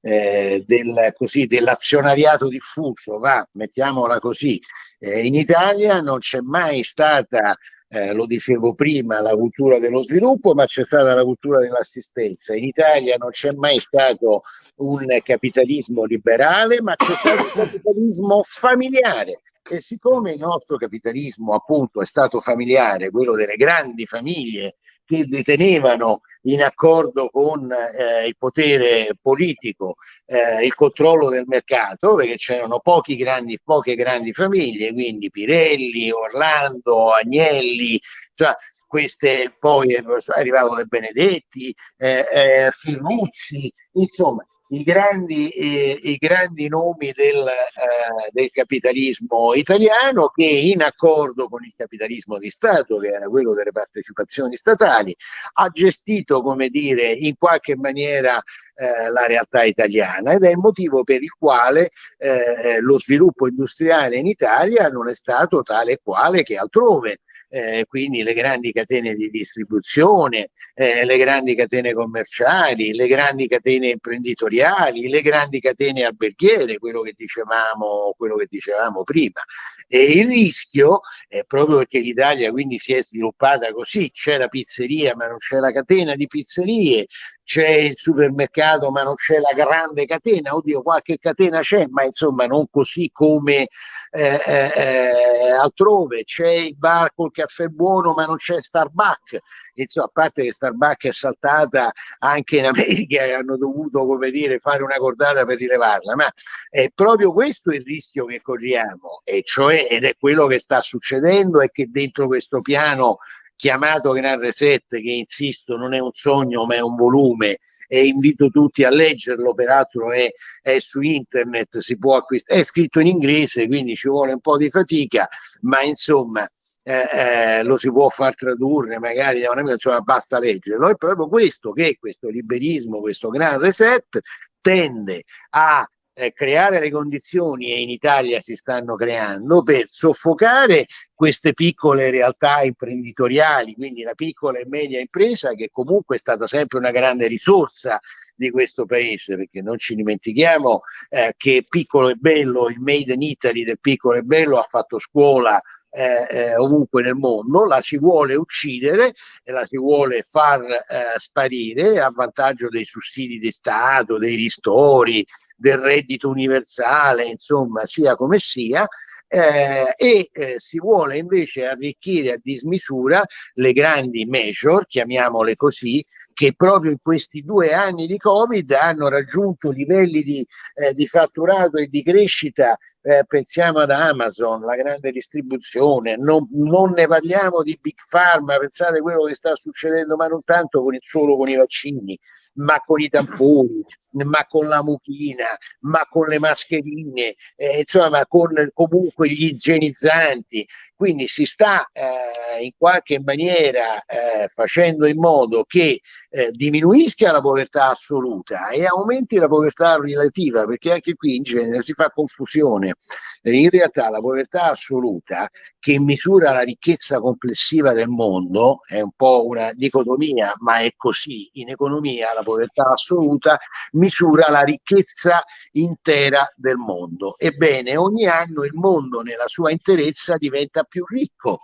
eh, del, così, dell'azionariato diffuso, va, mettiamola così. Eh, in Italia non c'è mai stata, eh, lo dicevo prima, la cultura dello sviluppo, ma c'è stata la cultura dell'assistenza. In Italia non c'è mai stato un capitalismo liberale, ma c'è stato un capitalismo familiare e siccome il nostro capitalismo appunto è stato familiare, quello delle grandi famiglie che detenevano in accordo con eh, il potere politico eh, il controllo del mercato, perché c'erano grandi, poche grandi famiglie, quindi Pirelli, Orlando, Agnelli, cioè queste poi è arrivato De Benedetti, eh, eh, Firruzzi, insomma i grandi, eh, i grandi nomi del, eh, del, capitalismo italiano che in accordo con il capitalismo di Stato, che era quello delle partecipazioni statali, ha gestito, come dire, in qualche maniera eh, la realtà italiana. Ed è il motivo per il quale eh, lo sviluppo industriale in Italia non è stato tale e quale che altrove eh, quindi le grandi catene di distribuzione, eh, le grandi catene commerciali, le grandi catene imprenditoriali, le grandi catene alberghiere, quello che dicevamo, quello che dicevamo prima. E il rischio è proprio perché l'Italia quindi si è sviluppata così, c'è la pizzeria ma non c'è la catena di pizzerie, c'è il supermercato ma non c'è la grande catena, oddio qualche catena c'è, ma insomma non così come eh, eh, eh altrove, c'è il bar col caffè buono ma non c'è Starbucks, insomma a parte che Starbucks è saltata anche in America e hanno dovuto come dire fare una cordata per rilevarla, ma è proprio questo il rischio che corriamo, e cioè ed è quello che sta succedendo è che dentro questo piano chiamato Gran Reset, che insisto non è un sogno ma è un volume e invito tutti a leggerlo, peraltro è, è su internet, si può acquistare, è scritto in inglese, quindi ci vuole un po' di fatica, ma insomma eh, eh, lo si può far tradurre magari da un amico, insomma basta leggerlo, è proprio questo che questo liberismo, questo gran reset tende a eh, creare le condizioni, e in Italia si stanno creando, per soffocare queste piccole realtà imprenditoriali, quindi la piccola e media impresa che comunque è stata sempre una grande risorsa di questo paese, perché non ci dimentichiamo eh, che Piccolo e Bello, il Made in Italy del Piccolo e Bello ha fatto scuola eh, eh, ovunque nel mondo, la si vuole uccidere e la si vuole far eh, sparire a vantaggio dei sussidi di Stato, dei ristori, del reddito universale, insomma, sia come sia, eh, e eh, si vuole invece arricchire a dismisura le grandi major, chiamiamole così, che proprio in questi due anni di Covid hanno raggiunto livelli di, eh, di fatturato e di crescita eh, pensiamo ad Amazon, la grande distribuzione, non, non, ne parliamo di Big Pharma, pensate quello che sta succedendo, ma non tanto con il, solo con i vaccini, ma con i tamponi, ma con la mucchina, ma con le mascherine, eh, insomma con comunque gli igienizzanti. Quindi si sta eh, in qualche maniera eh, facendo in modo che eh, diminuisca la povertà assoluta e aumenti la povertà relativa, perché anche qui in genere si fa confusione. In realtà la povertà assoluta, che misura la ricchezza complessiva del mondo, è un po' una dicotomia, ma è così. In economia la povertà assoluta misura la ricchezza intera del mondo. Ebbene, ogni anno il mondo nella sua interezza diventa più ricco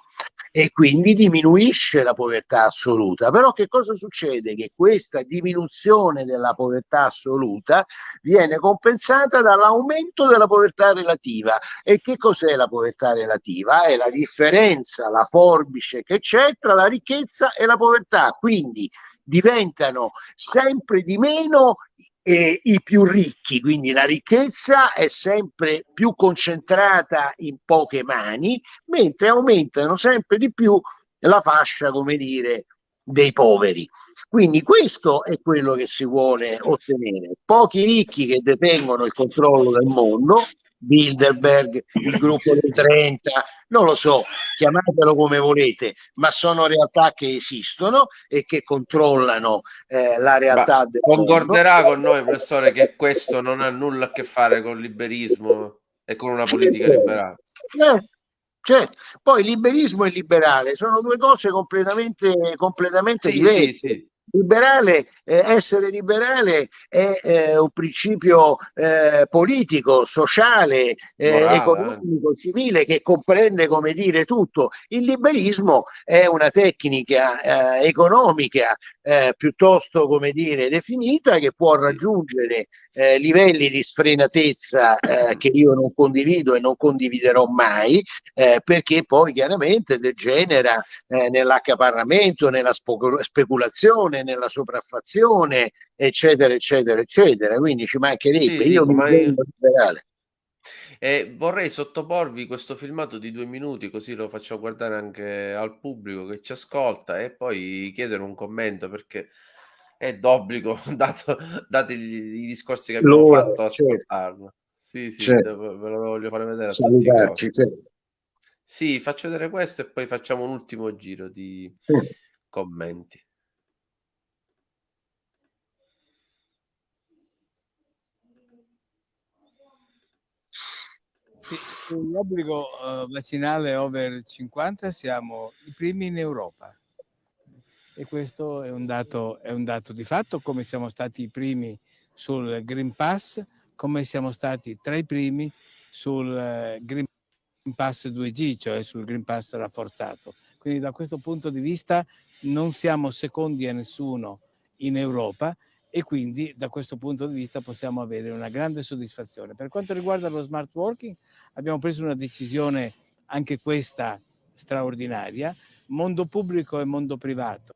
e quindi diminuisce la povertà assoluta. Però che cosa succede? Che questa diminuzione della povertà assoluta viene compensata dall'aumento della povertà relativa. E che cos'è la povertà relativa? È la differenza, la forbice che c'è tra la ricchezza e la povertà. Quindi diventano sempre di meno eh, i più ricchi, quindi la ricchezza è sempre più concentrata in poche mani, mentre aumentano sempre di più la fascia, come dire, dei poveri. Quindi questo è quello che si vuole ottenere. Pochi ricchi che detengono il controllo del mondo, Bilderberg, il gruppo dei 30, non lo so, chiamatelo come volete, ma sono realtà che esistono e che controllano eh, la realtà del Concorderà mondo. con noi, professore, che questo non ha nulla a che fare con il liberismo e con una politica certo. liberale. Eh, certo. Poi liberismo e liberale sono due cose completamente, completamente sì, diverse. Sì, sì liberale, eh, essere liberale è eh, un principio eh, politico, sociale, eh, Morale, economico, civile che comprende come dire tutto. Il liberismo è una tecnica eh, economica eh, piuttosto come dire definita che può raggiungere eh, livelli di sfrenatezza eh, che io non condivido e non condividerò mai eh, perché poi chiaramente degenera eh, nell'accaparramento, nella speculazione, nella sopraffazione eccetera eccetera eccetera. Quindi ci mancherebbe. Sì, io mi ritengo liberale e vorrei sottoporvi questo filmato di due minuti, così lo faccio guardare anche al pubblico che ci ascolta e poi chiedere un commento perché è d'obbligo, dato, dati i discorsi che abbiamo L'ora, fatto, certo. ascoltarlo. Sì, sì, certo. ve lo voglio fare vedere Salutarci. Sì, faccio vedere questo e poi facciamo un ultimo giro di commenti. Sull'obbligo uh, vaccinale over 50 siamo i primi in Europa e questo è un, dato, è un dato di fatto come siamo stati i primi sul Green Pass, come siamo stati tra i primi sul uh, Green Pass 2G, cioè sul Green Pass rafforzato. Quindi da questo punto di vista non siamo secondi a nessuno in Europa e quindi da questo punto di vista possiamo avere una grande soddisfazione. Per quanto riguarda lo smart working abbiamo preso una decisione anche questa straordinaria, mondo pubblico e mondo privato.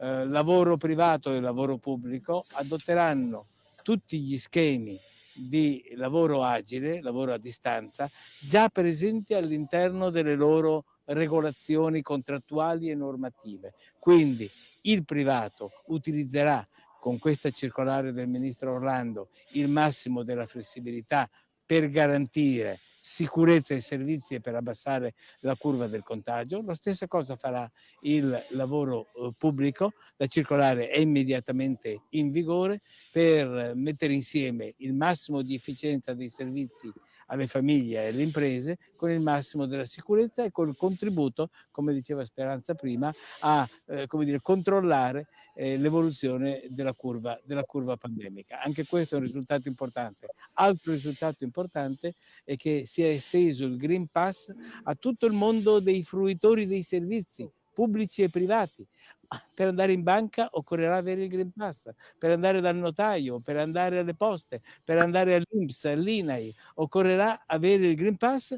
Eh, lavoro privato e lavoro pubblico adotteranno tutti gli schemi di lavoro agile, lavoro a distanza, già presenti all'interno delle loro regolazioni contrattuali e normative. Quindi il privato utilizzerà con questa circolare del ministro Orlando il massimo della flessibilità per garantire sicurezza ai servizi e per abbassare la curva del contagio. La stessa cosa farà il lavoro eh, pubblico, la circolare è immediatamente in vigore per mettere insieme il massimo di efficienza dei servizi alle famiglie e alle imprese con il massimo della sicurezza e col contributo, come diceva Speranza prima, a eh, dire, controllare eh, l'evoluzione della della curva pandemica. Anche questo è un risultato importante. Altro risultato importante è che si è esteso il Green Pass a tutto il mondo dei fruitori dei servizi pubblici e privati. Per andare in banca occorrerà avere il Green Pass, per andare dal notaio, per andare alle poste, per andare all'Inps, all'INAI, occorrerà avere il Green Pass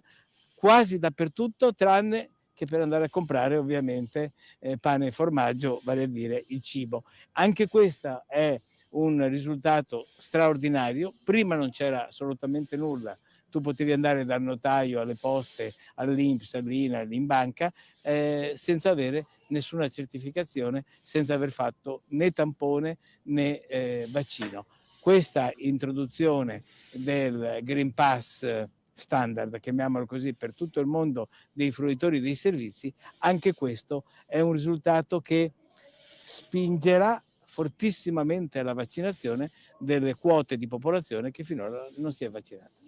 quasi dappertutto, tranne che per andare a comprare ovviamente eh, pane e formaggio, vale a dire il cibo. Anche questo è un risultato straordinario, prima non c'era assolutamente nulla tu potevi andare dal notaio alle poste, all'Inps, all'INAL, in banca, eh, senza avere nessuna certificazione, senza aver fatto né tampone né eh, vaccino. Questa introduzione del Green Pass standard, chiamiamolo così, per tutto il mondo dei fruitori dei servizi, anche questo è un risultato che spingerà fortissimamente alla vaccinazione delle quote di popolazione che finora non si è vaccinata.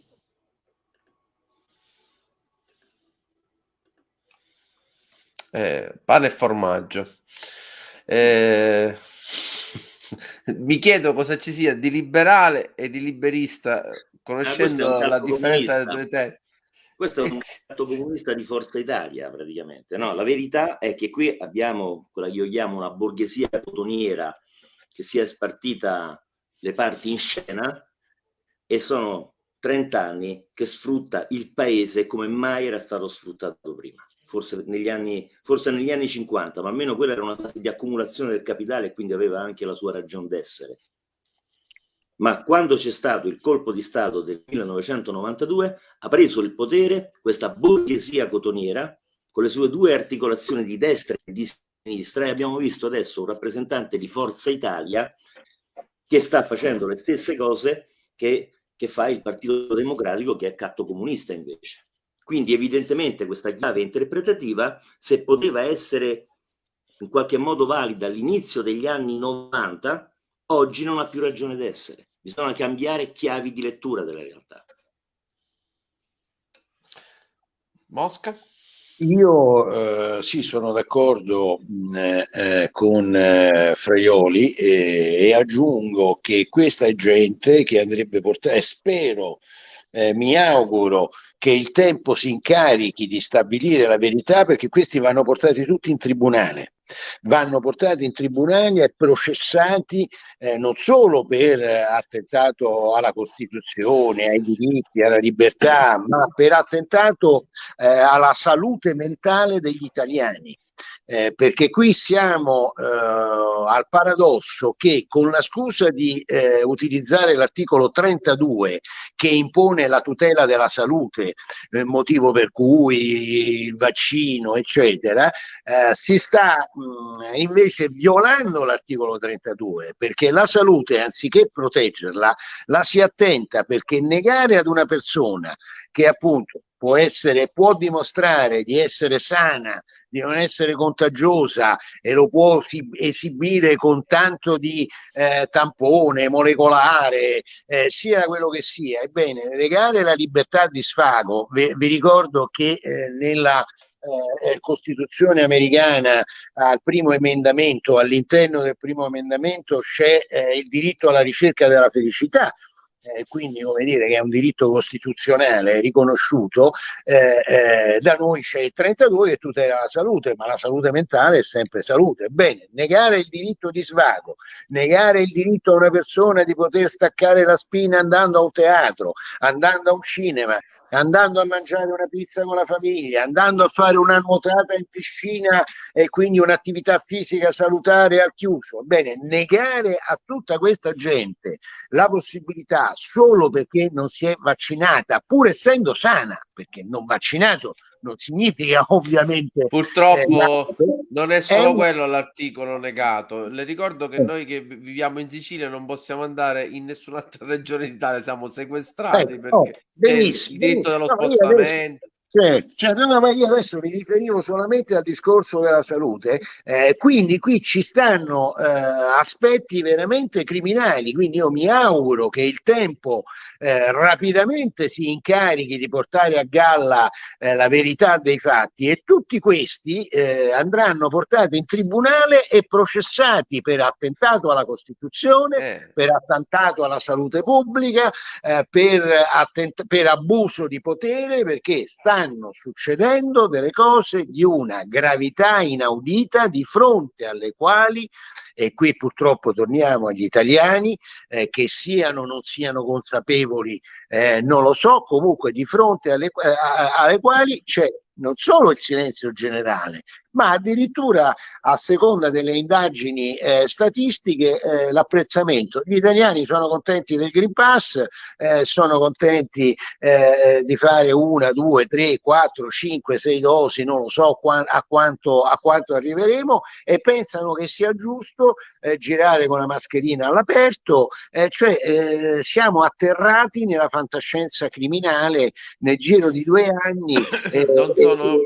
Eh, pane e formaggio. Eh, mi chiedo cosa ci sia di liberale e di liberista, conoscendo eh, la differenza delle due teste. Questo è un fatto comunista di Forza Italia, praticamente. No, la verità è che qui abbiamo quella che io chiamo una borghesia cotoniera che si è spartita le parti in scena e sono 30 anni che sfrutta il paese come mai era stato sfruttato prima forse negli, anni, forse negli anni 50, ma almeno quella era una fase di accumulazione del capitale e quindi aveva anche la sua ragione d'essere. Ma quando c'è stato il colpo di Stato del 1992, ha preso il potere questa borghesia cotoniera con le sue due articolazioni di destra e di sinistra e abbiamo visto adesso un rappresentante di Forza Italia che sta facendo le stesse cose che, che fa il Partito Democratico che è catto comunista invece. Quindi evidentemente questa chiave interpretativa, se poteva essere in qualche modo valida all'inizio degli anni 90, oggi non ha più ragione d'essere. Bisogna cambiare chiavi di lettura della realtà. Mosca? Io eh, sì, sono d'accordo eh, eh, con eh, Fraioli e, e, aggiungo che questa è gente che andrebbe portata, e spero, eh, mi auguro che il tempo si incarichi di stabilire la verità perché questi vanno portati tutti in tribunale. Vanno portati in tribunale e processati eh, non solo per attentato alla Costituzione, ai diritti, alla libertà, ma per attentato eh, alla salute mentale degli italiani eh, perché qui siamo eh, al paradosso che con la scusa di eh, utilizzare l'articolo 32 che impone la tutela della salute, eh, motivo per cui il vaccino, eccetera, eh, si sta mh, invece violando l'articolo 32 perché la salute, anziché proteggerla, la si attenta perché negare ad una persona che appunto può, essere, può dimostrare di essere sana, di non essere contagiosa e lo può esibire con tanto di eh, tampone molecolare, eh, sia quello che sia. Ebbene, legare la libertà di sfago, vi, vi ricordo che eh, nella eh, Costituzione americana al primo emendamento, all'interno del primo emendamento c'è eh, il diritto alla ricerca della felicità, eh, quindi come dire che è un diritto costituzionale riconosciuto, eh, eh, da noi c'è il 32 che tutela la salute, ma la salute mentale è sempre salute. Bene, negare il diritto di svago, negare il diritto a una persona di poter staccare la spina andando a un teatro, andando a un cinema, andando a mangiare una pizza con la famiglia, andando a fare una nuotata in piscina e quindi un'attività fisica salutare al chiuso. Bene, negare a tutta questa gente la possibilità solo perché non si è vaccinata, pur essendo sana, perché non vaccinato non significa ovviamente... Purtroppo eh, non è solo è quello l'articolo negato. Le ricordo che eh. noi che viviamo in Sicilia non possiamo andare in nessun'altra regione d'Italia, siamo sequestrati eh, perché oh, benissimo, il diritto dello no, spostamento. Cioè, no, ma io adesso mi riferivo solamente al discorso della salute, eh, quindi qui ci stanno eh, aspetti veramente criminali, quindi io mi auguro che il tempo eh, rapidamente si incarichi di portare a galla eh, la verità dei fatti e tutti questi eh, andranno portati in tribunale e processati per attentato alla Costituzione, eh. per attentato alla salute pubblica, per, attent- per abuso di potere, perché sta stanno succedendo delle cose di una gravità inaudita di fronte alle quali, e qui purtroppo torniamo agli italiani, eh, che siano o non siano consapevoli, eh, non lo so, comunque di fronte alle, eh, alle quali c'è non solo il silenzio generale, ma addirittura a seconda delle indagini eh, statistiche eh, l'apprezzamento. Gli italiani sono contenti del Green Pass, eh, sono contenti eh, di fare una, due, tre, quattro, cinque, sei dosi, non lo so qua, a, quanto, a, quanto, arriveremo e pensano che sia giusto eh, girare con la mascherina all'aperto, cioè siamo atterrati nella fantascienza criminale nel giro di due anni. non sono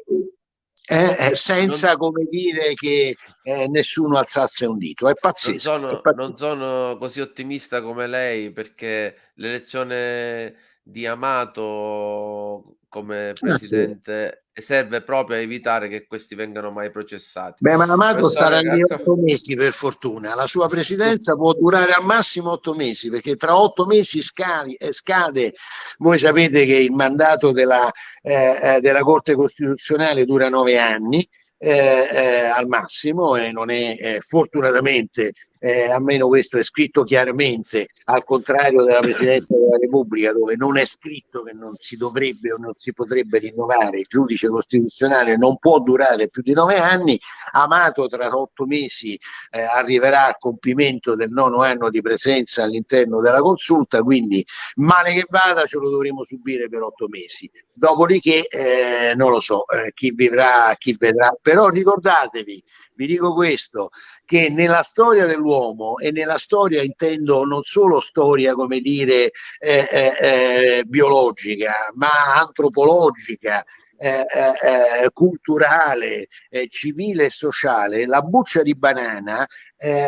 eh, eh, senza non... come dire che eh, nessuno alzasse un dito. È pazzesco, non sono, è pazzesco. non sono così ottimista come lei perché l'elezione di Amato come presidente ah, sì. serve proprio a evitare che questi vengano mai processati. Beh, ma Amato starà lì otto mesi per fortuna. La sua presidenza può durare al massimo otto mesi perché tra otto mesi scade, eh, scade voi sapete che il mandato della, eh, eh, della Corte Costituzionale dura nove anni. Eh, eh, al massimo e non è eh, fortunatamente eh, almeno questo è scritto chiaramente, al contrario della Presidenza della Repubblica, dove non è scritto che non si dovrebbe o non si potrebbe rinnovare, il giudice costituzionale non può durare più di nove anni, Amato tra otto mesi eh, arriverà al compimento del nono anno di presenza all'interno della consulta, quindi male che vada ce lo dovremo subire per otto mesi. Dopodiché eh, non lo so eh, chi vivrà, chi vedrà, però ricordatevi vi dico questo, che nella storia dell'uomo e nella storia intendo non solo storia come dire eh, eh, eh biologica, ma antropologica, eh, eh, eh, culturale, eh, civile e sociale, la buccia di banana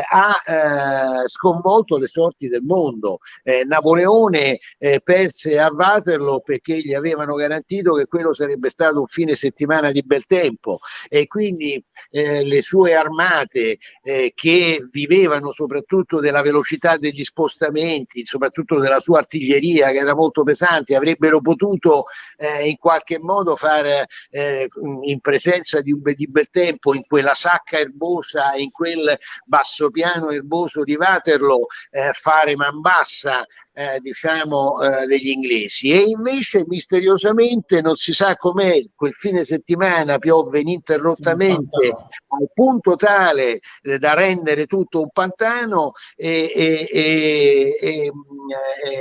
ha sconvolto le sorti del mondo. Napoleone perse a Waterloo perché gli avevano garantito che quello sarebbe stato un fine settimana di bel tempo e quindi le sue armate che vivevano soprattutto della velocità degli spostamenti, soprattutto della sua artiglieria che era molto pesante, avrebbero potuto in qualche modo fare fare eh, in presenza di un di bel tempo in quella sacca erbosa, in quel basso piano erboso di Waterloo, eh, fare man bassa eh, diciamo eh, degli inglesi. E invece misteriosamente non si sa com'è quel fine settimana piove ininterrottamente al punto tale eh, da rendere tutto un pantano e, e, e, e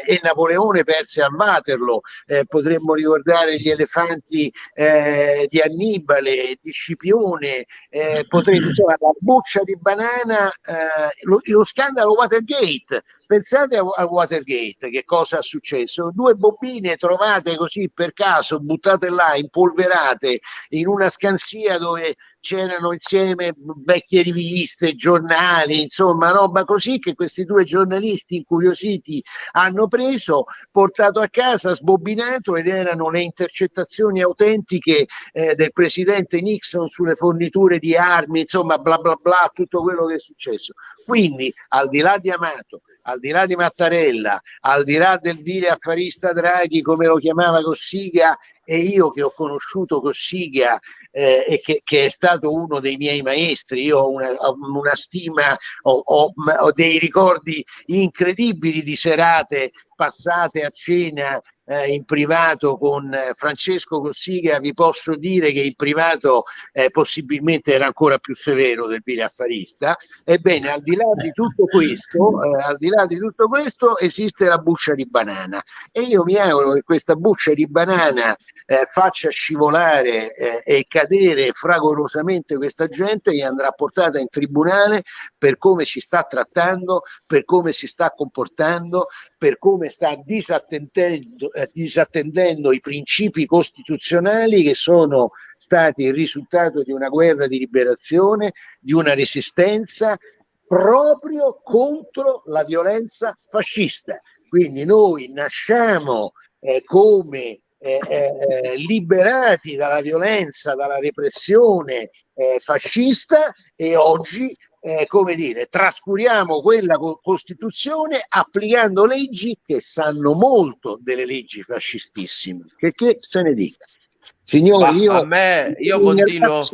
eh, Napoleone perse a Waterloo. Eh, potremmo ricordare gli elefanti eh, di Annibale di Scipione potremmo insomma la buccia di banana lo, lo scandalo Watergate Pensate a, Watergate, che cosa è successo? Due bobine trovate così per caso, buttate là, impolverate in una scansia dove c'erano insieme vecchie riviste, giornali, insomma roba così che questi due giornalisti incuriositi hanno preso, portato a casa, sbobinato ed erano le intercettazioni autentiche eh, del presidente Nixon sulle forniture di armi, insomma bla bla bla, tutto quello che è successo. Quindi al di là di Amato, al di là di Mattarella, al di là del vile affarista Draghi come lo chiamava Cossiga e io che ho conosciuto Cossiga eh, e che, che, è stato uno dei miei maestri, io ho una, una stima, ho, ho, ho, dei ricordi incredibili di serate passate a cena eh, in privato con eh, Francesco Cossiga, vi posso dire che in privato eh, possibilmente era ancora più severo del Pile Affarista. Ebbene, al di là di tutto questo, eh, al di là di tutto questo, esiste la buccia di banana e io mi auguro che questa buccia di banana eh, faccia scivolare eh, e cadere fragorosamente questa gente e andrà portata in tribunale per come si sta trattando, per come si sta comportando, per come sta disattendendo, eh, disattendendo i principi costituzionali che sono stati il risultato di una guerra di liberazione, di una resistenza proprio contro la violenza fascista. Quindi noi nasciamo eh, come eh, eh, liberati dalla violenza, dalla repressione eh, fascista e oggi, eh, come dire, trascuriamo quella co- Costituzione applicando leggi che sanno molto delle leggi fascistissime. Che, che se ne dica. Signori, io, a me, io continuo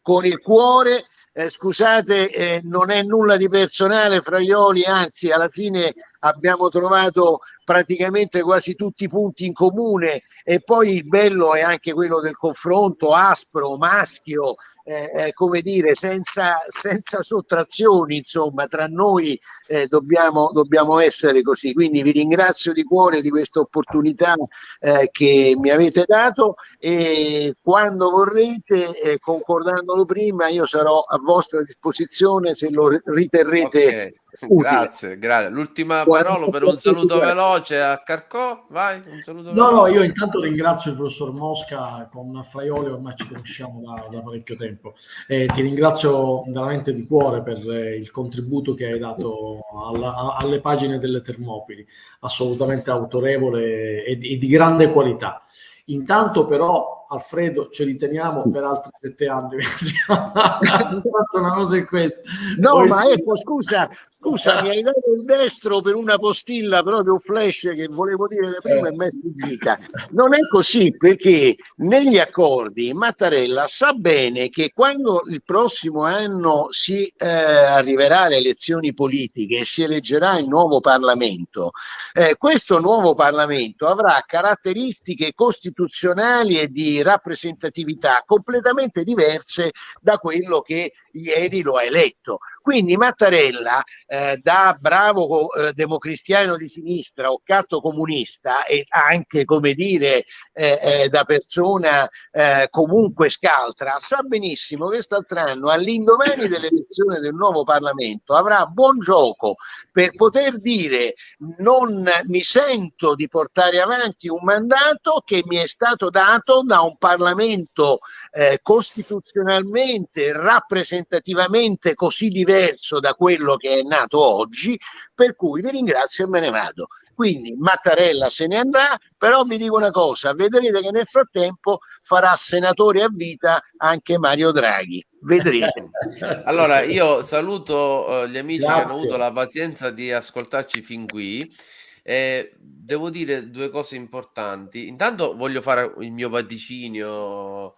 con il cuore. Eh, scusate, eh, non è nulla di personale fra Ioli, anzi alla fine abbiamo trovato praticamente quasi tutti i punti in comune e poi il bello è anche quello del confronto aspro, maschio, eh, eh, come dire, senza, senza, sottrazioni, insomma, tra noi eh, dobbiamo, dobbiamo, essere così. Quindi vi ringrazio di cuore di questa opportunità eh, che mi avete dato e quando vorrete, eh, concordandolo prima, io sarò a vostra disposizione se lo riterrete. Okay. Grazie, grazie. L'ultima parola per un saluto veloce a Carcò, vai, un saluto No, veloce. no, io intanto ringrazio il professor Mosca con Fraioli, ormai ci conosciamo da, da parecchio tempo. E ti ringrazio veramente di cuore per eh, il contributo che hai dato alla, alle pagine delle Termopili, assolutamente autorevole e di, e di grande qualità. Intanto però Alfredo ce li teniamo sì. per altri sette anni. Hanno fatto una cosa in questo. No, Poi ma sì. ecco, scusa, scusa, mi hai dato il destro per una postilla proprio un flash che volevo dire prima eh. e mi è sfuggita. Non è così perché negli accordi Mattarella sa bene che quando il prossimo anno si eh, arriverà alle elezioni politiche e si eleggerà il nuovo Parlamento, eh, questo nuovo Parlamento avrà caratteristiche costituzionali e di rappresentatività completamente diverse da quello che ieri lo ha eletto. Quindi Mattarella, eh, da bravo eh, democristiano di sinistra o catto comunista e anche, come dire, eh, eh da persona eh, comunque scaltra, sa benissimo che quest'altro all'indomani dell'elezione del nuovo Parlamento, avrà buon gioco per poter dire non mi sento di portare avanti un mandato che mi è stato dato da un Parlamento eh, costituzionalmente, rappresentativamente così diverso da quello che è nato oggi, per cui vi ringrazio e me ne vado. Quindi Mattarella se ne andrà, però vi dico una cosa, vedrete che nel frattempo farà senatore a vita anche Mario Draghi. Vedrete. allora, io saluto uh, gli amici Grazie. che hanno avuto la pazienza di ascoltarci fin qui. Eh, devo dire due cose importanti. Intanto voglio fare il mio vaticinio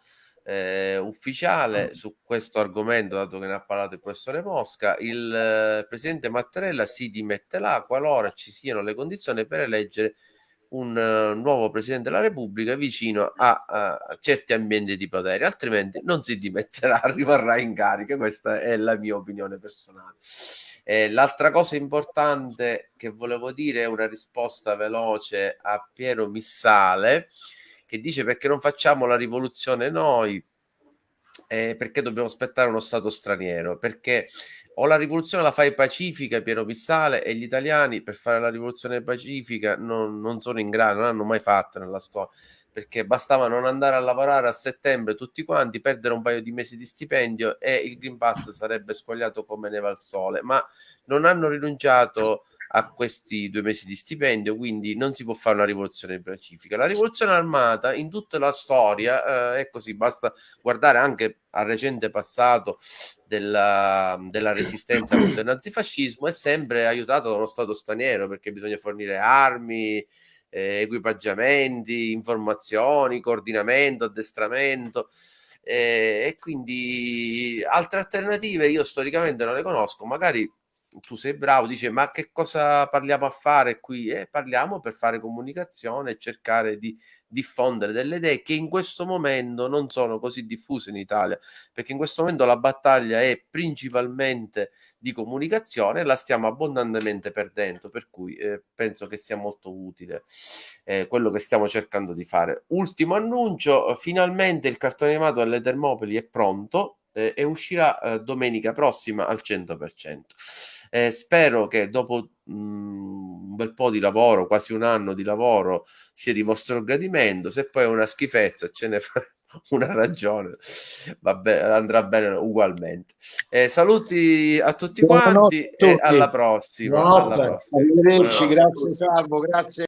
eh, ufficiale su questo argomento, dato che ne ha parlato il professore Mosca, il eh, presidente Mattarella si dimetterà qualora ci siano le condizioni per eleggere un uh, nuovo presidente della Repubblica vicino a, a, certi ambienti di potere, altrimenti non si dimetterà, rimarrà in carica. Questa è la mia opinione personale. Eh, l'altra cosa importante che volevo dire è una risposta veloce a Piero Missale che dice perché non facciamo la rivoluzione noi, eh, perché dobbiamo aspettare uno Stato straniero, perché o la rivoluzione la fai pacifica, Piero Pissale, e gli italiani per fare la rivoluzione pacifica non, non sono in grado, non hanno mai fatto nella storia, perché bastava non andare a lavorare a settembre tutti quanti, perdere un paio di mesi di stipendio e il Green Pass sarebbe squagliato come neve al sole, ma non hanno rinunciato a questi due mesi di stipendio, quindi non si può fare una rivoluzione pacifica. La rivoluzione armata in tutta la storia eh, è così, basta guardare anche al recente passato della, della resistenza contro il nazifascismo, è sempre aiutato da uno Stato straniero perché bisogna fornire armi, eh, equipaggiamenti, informazioni, coordinamento, addestramento. Eh, e quindi altre alternative io storicamente non le conosco, magari tu sei bravo, dice ma che cosa parliamo a fare qui? Eh, parliamo per fare comunicazione e cercare di diffondere delle idee che in questo momento non sono così diffuse in Italia, perché in questo momento la battaglia è principalmente di comunicazione e la stiamo abbondantemente perdendo, per cui eh, penso che sia molto utile eh, quello che stiamo cercando di fare. Ultimo annuncio, finalmente il cartone animato delle Termopili è pronto eh, e uscirà eh, domenica prossima al 100%. Eh, spero che dopo mh, mm, un bel po' di lavoro, quasi un anno di lavoro, sia di vostro gradimento. Se poi è una schifezza, ce ne faremo una ragione, Vabbè, andrà bene ugualmente. Eh, saluti a tutti quanti a tutti. e alla prossima. Alla prossima. Arrivederci, grazie Salvo, grazie.